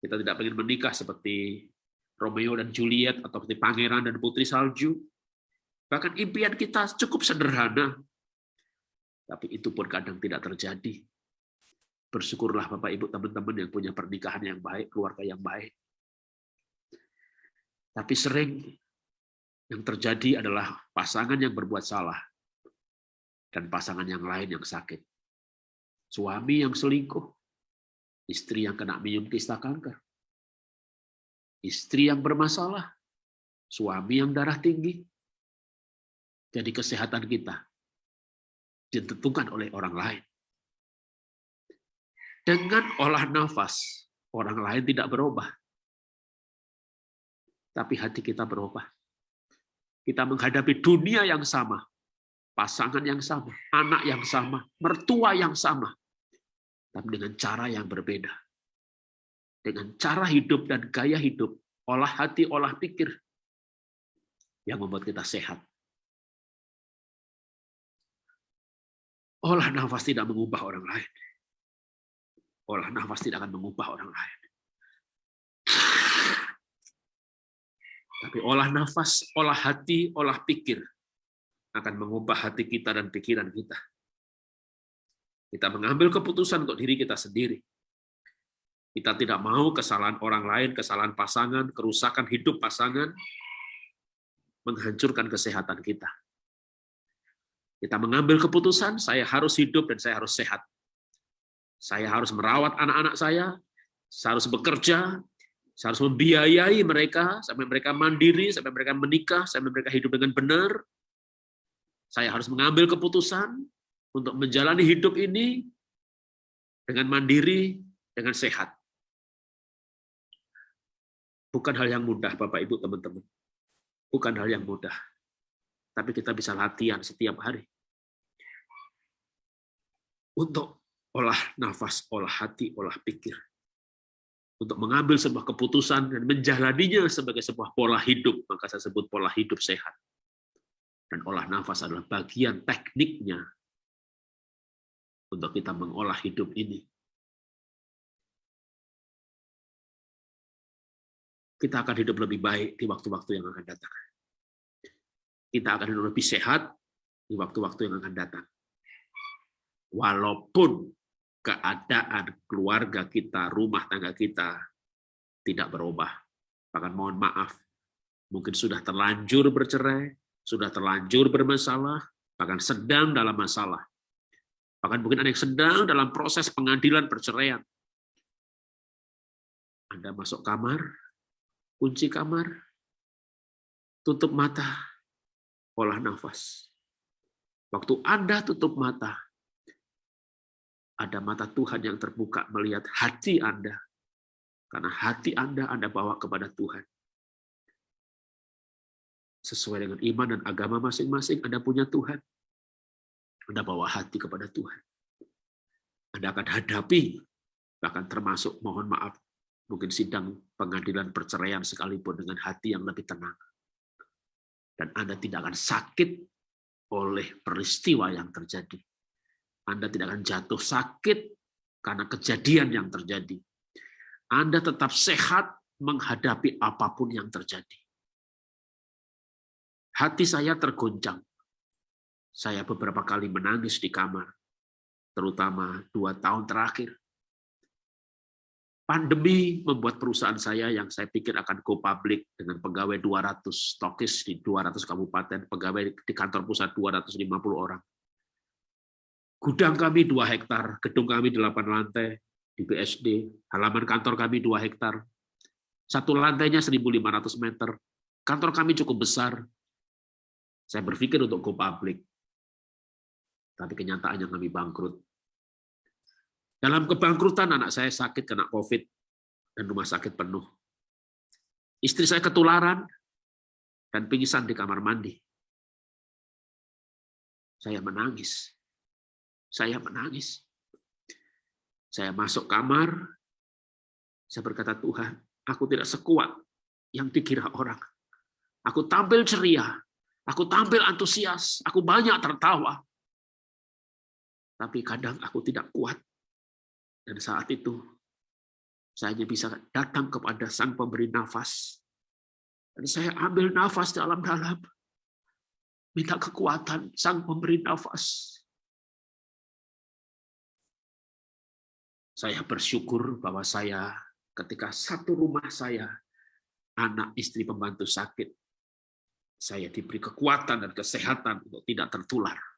[SPEAKER 4] Kita tidak ingin menikah seperti Romeo dan Juliet atau seperti pangeran dan putri salju. Bahkan impian kita cukup sederhana. Tapi itu pun kadang tidak terjadi. Bersyukurlah Bapak Ibu teman-teman yang punya pernikahan yang baik, keluarga yang baik. Tapi sering yang terjadi adalah pasangan yang berbuat salah dan pasangan yang lain yang sakit. Suami yang selingkuh, istri yang kena minum kista kanker, istri yang bermasalah, suami yang darah tinggi. Jadi kesehatan kita ditentukan oleh orang lain. Dengan olah nafas, orang lain tidak berubah. Tapi hati kita berubah. Kita menghadapi dunia yang sama, pasangan yang sama, anak yang sama, mertua yang sama, tapi dengan cara yang berbeda. Dengan cara hidup dan gaya hidup, olah hati, olah pikir, yang membuat kita sehat. Olah nafas tidak mengubah orang lain. Olah nafas tidak akan mengubah orang lain. Tapi olah nafas, olah hati, olah pikir akan mengubah hati kita dan pikiran kita. Kita mengambil keputusan untuk diri kita sendiri. Kita tidak mau kesalahan orang lain, kesalahan pasangan, kerusakan hidup pasangan, menghancurkan kesehatan kita. Kita mengambil keputusan, saya harus hidup dan saya harus sehat. Saya harus merawat anak-anak saya, saya harus bekerja, saya harus membiayai mereka sampai mereka mandiri, sampai mereka menikah, sampai mereka hidup dengan benar. Saya harus mengambil keputusan untuk menjalani hidup ini dengan mandiri, dengan sehat. Bukan hal yang mudah, Bapak Ibu, teman-teman. Bukan hal yang mudah. Tapi kita bisa latihan setiap hari. Untuk olah nafas, olah hati, olah pikir untuk mengambil sebuah keputusan dan menjalaninya sebagai sebuah pola hidup, maka saya sebut pola hidup sehat. Dan olah nafas adalah bagian tekniknya untuk kita mengolah hidup ini. Kita akan hidup lebih baik di waktu-waktu yang akan datang. Kita akan hidup lebih sehat di waktu-waktu yang akan datang. Walaupun keadaan keluarga kita, rumah tangga kita tidak berubah. Bahkan mohon maaf, mungkin sudah terlanjur bercerai, sudah terlanjur bermasalah, bahkan sedang dalam masalah. Bahkan mungkin ada yang sedang dalam proses pengadilan perceraian. Anda masuk kamar, kunci kamar, tutup mata, olah nafas. Waktu Anda tutup mata, ada mata Tuhan yang terbuka melihat hati Anda. Karena hati Anda Anda bawa kepada Tuhan. sesuai dengan iman dan agama masing-masing, Anda punya Tuhan. Anda bawa hati kepada Tuhan. Anda akan hadapi, bahkan termasuk mohon maaf, mungkin sidang pengadilan perceraian sekalipun dengan hati yang lebih tenang. Dan Anda tidak akan sakit oleh peristiwa yang terjadi. Anda tidak akan jatuh sakit karena kejadian yang terjadi. Anda tetap sehat menghadapi apa pun yang terjadi. Hati saya tergoncang. Saya beberapa kali menangis di kamar, terutama dua tahun terakhir. Pandemi membuat perusahaan saya yang saya pikir akan go public dengan pegawai 200 stokis di 200 kabupaten, pegawai di kantor pusat 250 orang. Gudang kami 2 hektar, gedung kami 8 lantai di BSD, halaman kantor kami 2 hektar, satu lantainya 1.500 meter. Kantor kami cukup besar. Saya berpikir untuk go public. Tapi kenyataannya kami bangkrut. Dalam kebangkrutan anak saya sakit kena COVID dan rumah sakit penuh. Istri saya ketularan dan pingsan di kamar mandi. Saya menangis. Saya menangis. Saya masuk kamar, saya berkata, Tuhan, Aku tidak sekuat yang dikira orang. Aku tampil ceria, aku tampil antusias, aku banyak tertawa. Tapi kadang aku tidak kuat. Dan saat itu, saya hanya bisa datang kepada sang pemberi nafas. Dan saya ambil nafas dalam-dalam. Minta kekuatan sang pemberi nafas. Saya bersyukur bahwa saya ketika satu rumah saya, anak istri pembantu sakit, saya diberi kekuatan dan kesehatan untuk tidak tertular.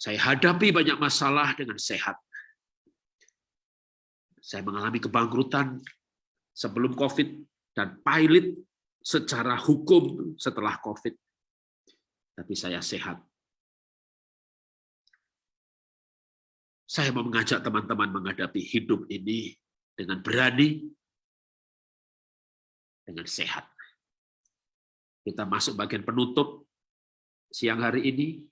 [SPEAKER 4] Saya hadapi banyak masalah dengan sehat. Saya mengalami kebangkrutan sebelum COVID dan pilot secara hukum setelah COVID. Tapi saya sehat Saya mau mengajak teman-teman menghadapi hidup ini dengan berani, dengan sehat. Kita masuk bagian penutup siang hari ini.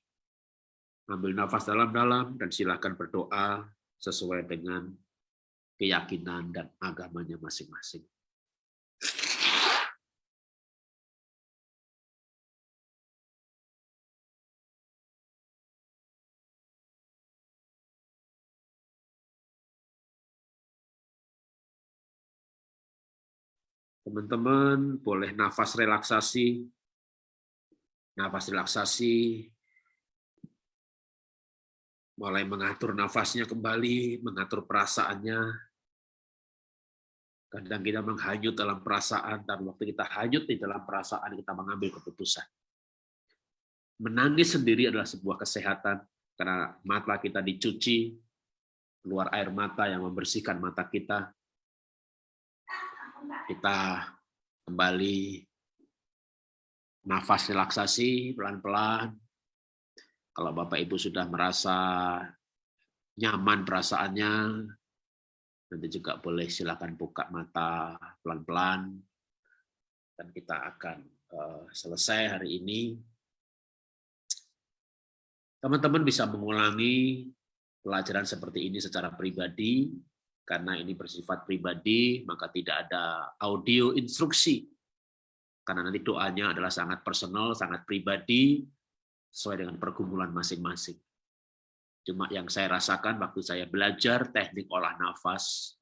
[SPEAKER 4] Ambil nafas dalam-dalam dan silakan berdoa sesuai dengan keyakinan dan agamanya masing-masing. Teman-teman boleh nafas relaksasi. Nafas relaksasi. Mulai mengatur nafasnya kembali, mengatur perasaannya. Kadang kita menghanyut dalam perasaan, dan waktu kita hanyut di dalam perasaan, kita mengambil keputusan. Menangis sendiri adalah sebuah kesehatan, karena mata kita dicuci, keluar air mata yang membersihkan mata kita, kita kembali nafas relaksasi pelan-pelan. Kalau Bapak Ibu sudah merasa nyaman perasaannya, nanti juga boleh silakan buka mata pelan-pelan dan kita akan uh, selesai hari ini. Teman-teman bisa mengulangi pelajaran seperti ini secara pribadi karena ini bersifat pribadi, maka tidak ada audio instruksi. Karena nanti doanya adalah sangat personal, sangat pribadi, sesuai dengan pergumulan masing-masing. Cuma yang saya rasakan waktu saya belajar teknik olah nafas,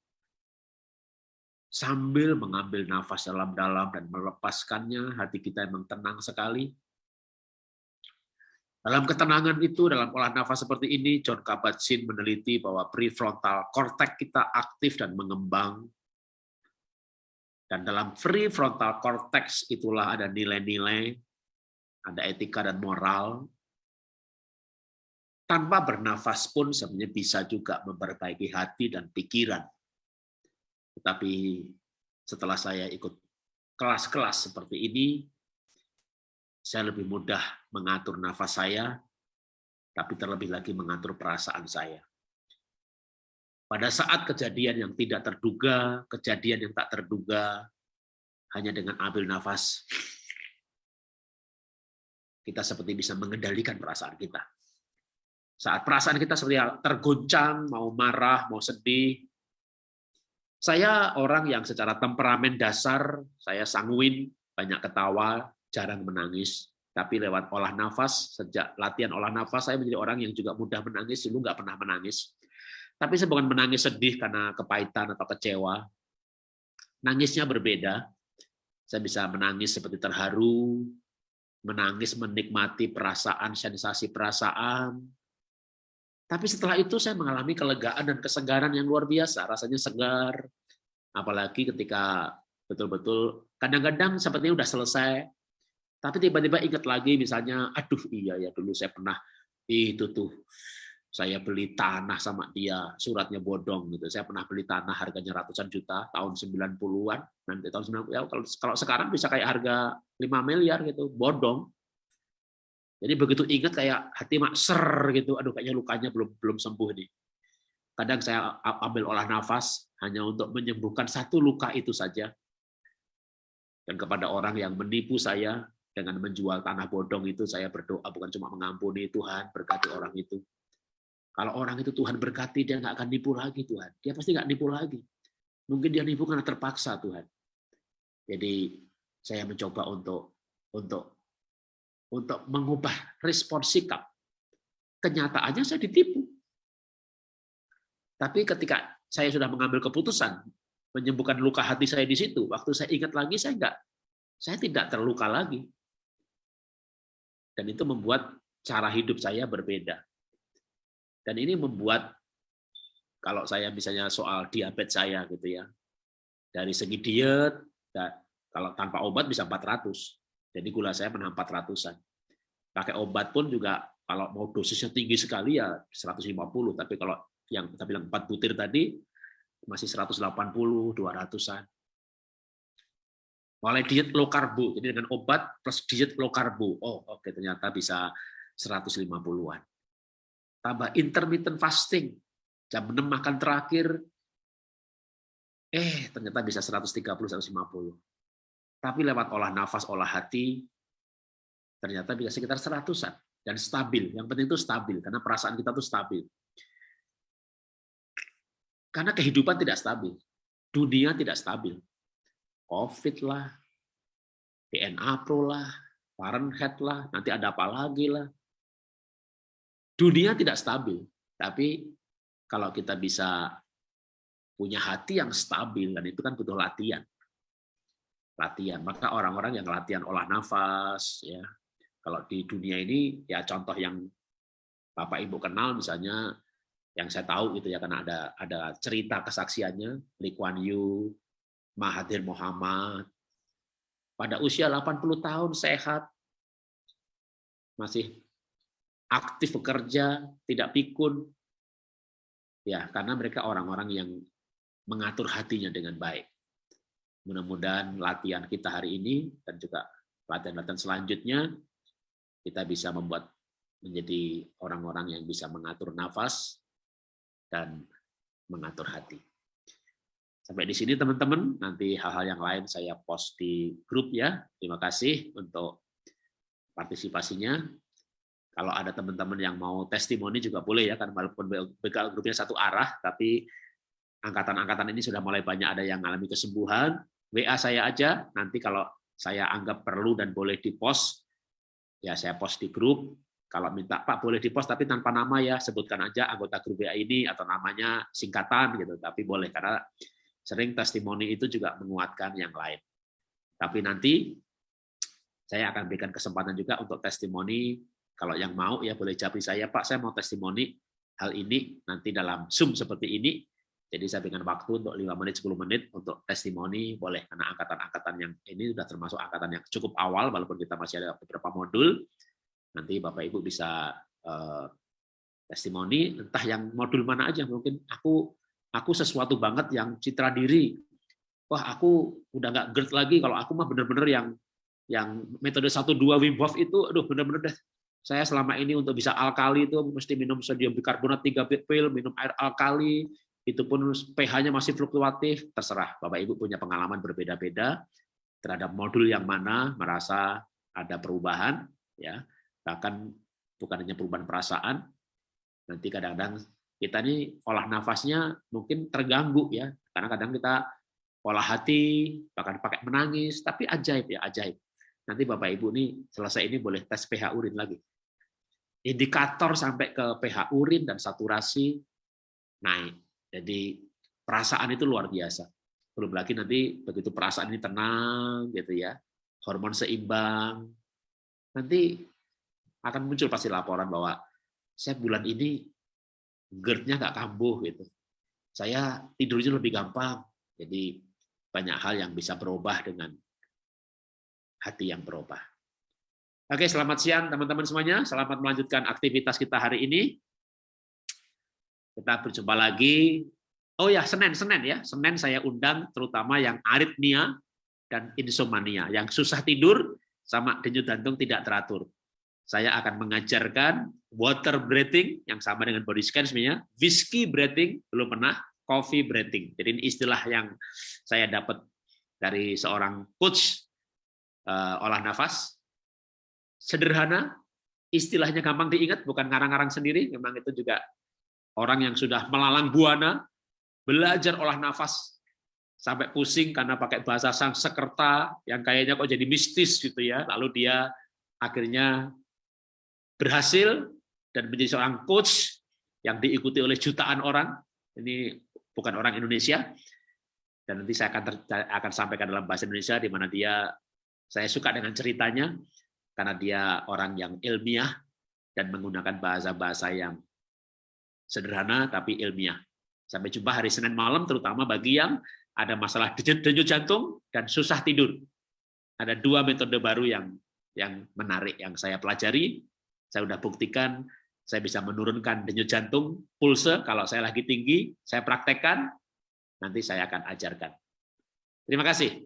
[SPEAKER 4] sambil mengambil nafas dalam-dalam dan melepaskannya, hati kita memang tenang sekali, dalam ketenangan itu, dalam olah nafas seperti ini, John Kabat-Zinn meneliti bahwa prefrontal cortex kita aktif dan mengembang. Dan dalam prefrontal cortex itulah ada nilai-nilai, ada etika dan moral. Tanpa bernafas pun sebenarnya bisa juga memperbaiki hati dan pikiran. Tetapi setelah saya ikut kelas-kelas seperti ini, saya lebih mudah mengatur nafas saya, tapi terlebih lagi mengatur perasaan saya. Pada saat kejadian yang tidak terduga, kejadian yang tak terduga, hanya dengan ambil nafas, kita seperti bisa mengendalikan perasaan kita. Saat perasaan kita seperti tergoncang, mau marah, mau sedih, saya orang yang secara temperamen dasar, saya sanguin, banyak ketawa, jarang menangis. Tapi lewat olah nafas, sejak latihan olah nafas, saya menjadi orang yang juga mudah menangis, dulu nggak pernah menangis. Tapi saya bukan menangis sedih karena kepahitan atau kecewa. Nangisnya berbeda. Saya bisa menangis seperti terharu, menangis menikmati perasaan, sensasi perasaan. Tapi setelah itu saya mengalami kelegaan dan kesegaran yang luar biasa, rasanya segar. Apalagi ketika betul-betul kadang-kadang sepertinya udah selesai, tapi tiba-tiba ingat lagi misalnya, aduh iya ya dulu saya pernah itu tuh saya beli tanah sama dia, suratnya bodong gitu. Saya pernah beli tanah harganya ratusan juta tahun 90-an. Nanti tahun 90 ya kalau kalau sekarang bisa kayak harga 5 miliar gitu, bodong. Jadi begitu ingat kayak hati mak ser gitu, aduh kayaknya lukanya belum belum sembuh nih. Kadang saya ambil olah nafas hanya untuk menyembuhkan satu luka itu saja. Dan kepada orang yang menipu saya, dengan menjual tanah bodong itu saya berdoa bukan cuma mengampuni Tuhan berkati orang itu kalau orang itu Tuhan berkati dia nggak akan nipu lagi Tuhan. Dia pasti nggak nipu lagi. Mungkin dia nipu karena terpaksa Tuhan. Jadi saya mencoba untuk untuk untuk mengubah respon sikap. Kenyataannya saya ditipu. Tapi ketika saya sudah mengambil keputusan menyembuhkan luka hati saya di situ waktu saya ingat lagi saya enggak saya tidak terluka lagi. Dan itu membuat cara hidup saya berbeda. Dan ini membuat kalau saya misalnya soal diabetes saya gitu ya. Dari segi diet kalau tanpa obat bisa 400. Jadi gula saya pernah 400-an. Pakai obat pun juga kalau mau dosisnya tinggi sekali ya 150, tapi kalau yang kita bilang 4 butir tadi masih 180, 200-an mulai diet low karbo jadi dengan obat plus diet low karbo oh oke okay, ternyata bisa 150-an tambah intermittent fasting. Jam 6 makan terakhir. Eh ternyata bisa 130 150 tapi lewat olah nafas olah hati ternyata bisa sekitar 100-an dan stabil. Yang penting itu stabil karena perasaan kita tuh stabil. Karena kehidupan tidak stabil. Dunia tidak stabil. COVID lah, DNA Pro lah, Fahrenheit lah, nanti ada apa lagi lah. Dunia tidak stabil, tapi kalau kita bisa punya hati yang stabil, dan itu kan butuh latihan. Latihan, maka orang-orang yang latihan olah nafas, ya kalau di dunia ini, ya contoh yang Bapak Ibu kenal misalnya, yang saya tahu gitu ya karena ada ada cerita kesaksiannya Lee Kuan Yew Mahathir Muhammad. Pada usia 80 tahun sehat, masih aktif bekerja, tidak pikun. Ya, karena mereka orang-orang yang mengatur hatinya dengan baik. Mudah-mudahan latihan kita hari ini dan juga latihan-latihan selanjutnya kita bisa membuat menjadi orang-orang yang bisa mengatur nafas dan mengatur hati. Sampai di sini teman-teman, nanti hal-hal yang lain saya post di grup ya. Terima kasih untuk partisipasinya. Kalau ada teman-teman yang mau testimoni juga boleh ya, kan walaupun BKL grupnya satu arah, tapi angkatan-angkatan ini sudah mulai banyak ada yang mengalami kesembuhan. WA saya aja, nanti kalau saya anggap perlu dan boleh di post, ya saya post di grup. Kalau minta Pak boleh di post tapi tanpa nama ya, sebutkan aja anggota grup WA ini atau namanya singkatan gitu, tapi boleh karena sering testimoni itu juga menguatkan yang lain. Tapi nanti saya akan berikan kesempatan juga untuk testimoni. Kalau yang mau ya boleh japri saya, Pak, saya mau testimoni hal ini nanti dalam Zoom seperti ini. Jadi saya berikan waktu untuk 5 menit, 10 menit untuk testimoni, boleh. Karena angkatan-angkatan yang ini sudah termasuk angkatan yang cukup awal, walaupun kita masih ada beberapa modul. Nanti Bapak-Ibu bisa uh, testimoni, entah yang modul mana aja. Mungkin aku aku sesuatu banget yang citra diri. Wah, aku udah nggak GERD lagi kalau aku mah bener-bener yang yang metode 1 2 Wim Hof itu aduh bener-bener deh. Saya selama ini untuk bisa alkali itu mesti minum sodium bikarbonat 3 pil, minum air alkali, itu pun pH-nya masih fluktuatif, terserah. Bapak Ibu punya pengalaman berbeda-beda. terhadap modul yang mana merasa ada perubahan, ya bahkan bukan hanya perubahan perasaan, nanti kadang-kadang kita ini olah nafasnya mungkin terganggu ya, karena kadang kita olah hati, bahkan pakai menangis, tapi ajaib ya, ajaib. Nanti Bapak Ibu nih selesai ini boleh tes pH urin lagi. Indikator sampai ke pH urin dan saturasi naik. Jadi perasaan itu luar biasa. Belum lagi nanti begitu perasaan ini tenang gitu ya, hormon seimbang, nanti akan muncul pasti laporan bahwa saya bulan ini GERD-nya nggak kambuh gitu. Saya tidurnya lebih gampang. Jadi banyak hal yang bisa berubah dengan hati yang berubah. Oke, selamat siang teman-teman semuanya. Selamat melanjutkan aktivitas kita hari ini. Kita berjumpa lagi Oh ya, Senin, Senin ya. Senin saya undang terutama yang aritmia dan insomnia, yang susah tidur sama denyut jantung tidak teratur. Saya akan mengajarkan water breathing yang sama dengan body scan sebenarnya, whiskey breathing belum pernah, coffee breathing. Jadi ini istilah yang saya dapat dari seorang coach uh, olah nafas. Sederhana, istilahnya gampang diingat, bukan ngarang-ngarang sendiri, memang itu juga orang yang sudah melalang buana, belajar olah nafas sampai pusing karena pakai bahasa sang sekerta yang kayaknya kok jadi mistis gitu ya. Lalu dia akhirnya berhasil dan menjadi seorang coach yang diikuti oleh jutaan orang. Ini bukan orang Indonesia. Dan nanti saya akan akan sampaikan dalam bahasa Indonesia di mana dia saya suka dengan ceritanya karena dia orang yang ilmiah dan menggunakan bahasa-bahasa yang sederhana tapi ilmiah. Sampai jumpa hari Senin malam, terutama bagi yang ada masalah denyut jantung dan susah tidur. Ada dua metode baru yang yang menarik yang saya pelajari. Saya sudah buktikan saya bisa menurunkan denyut jantung, pulse kalau saya lagi tinggi, saya praktekkan, nanti saya akan ajarkan. Terima kasih.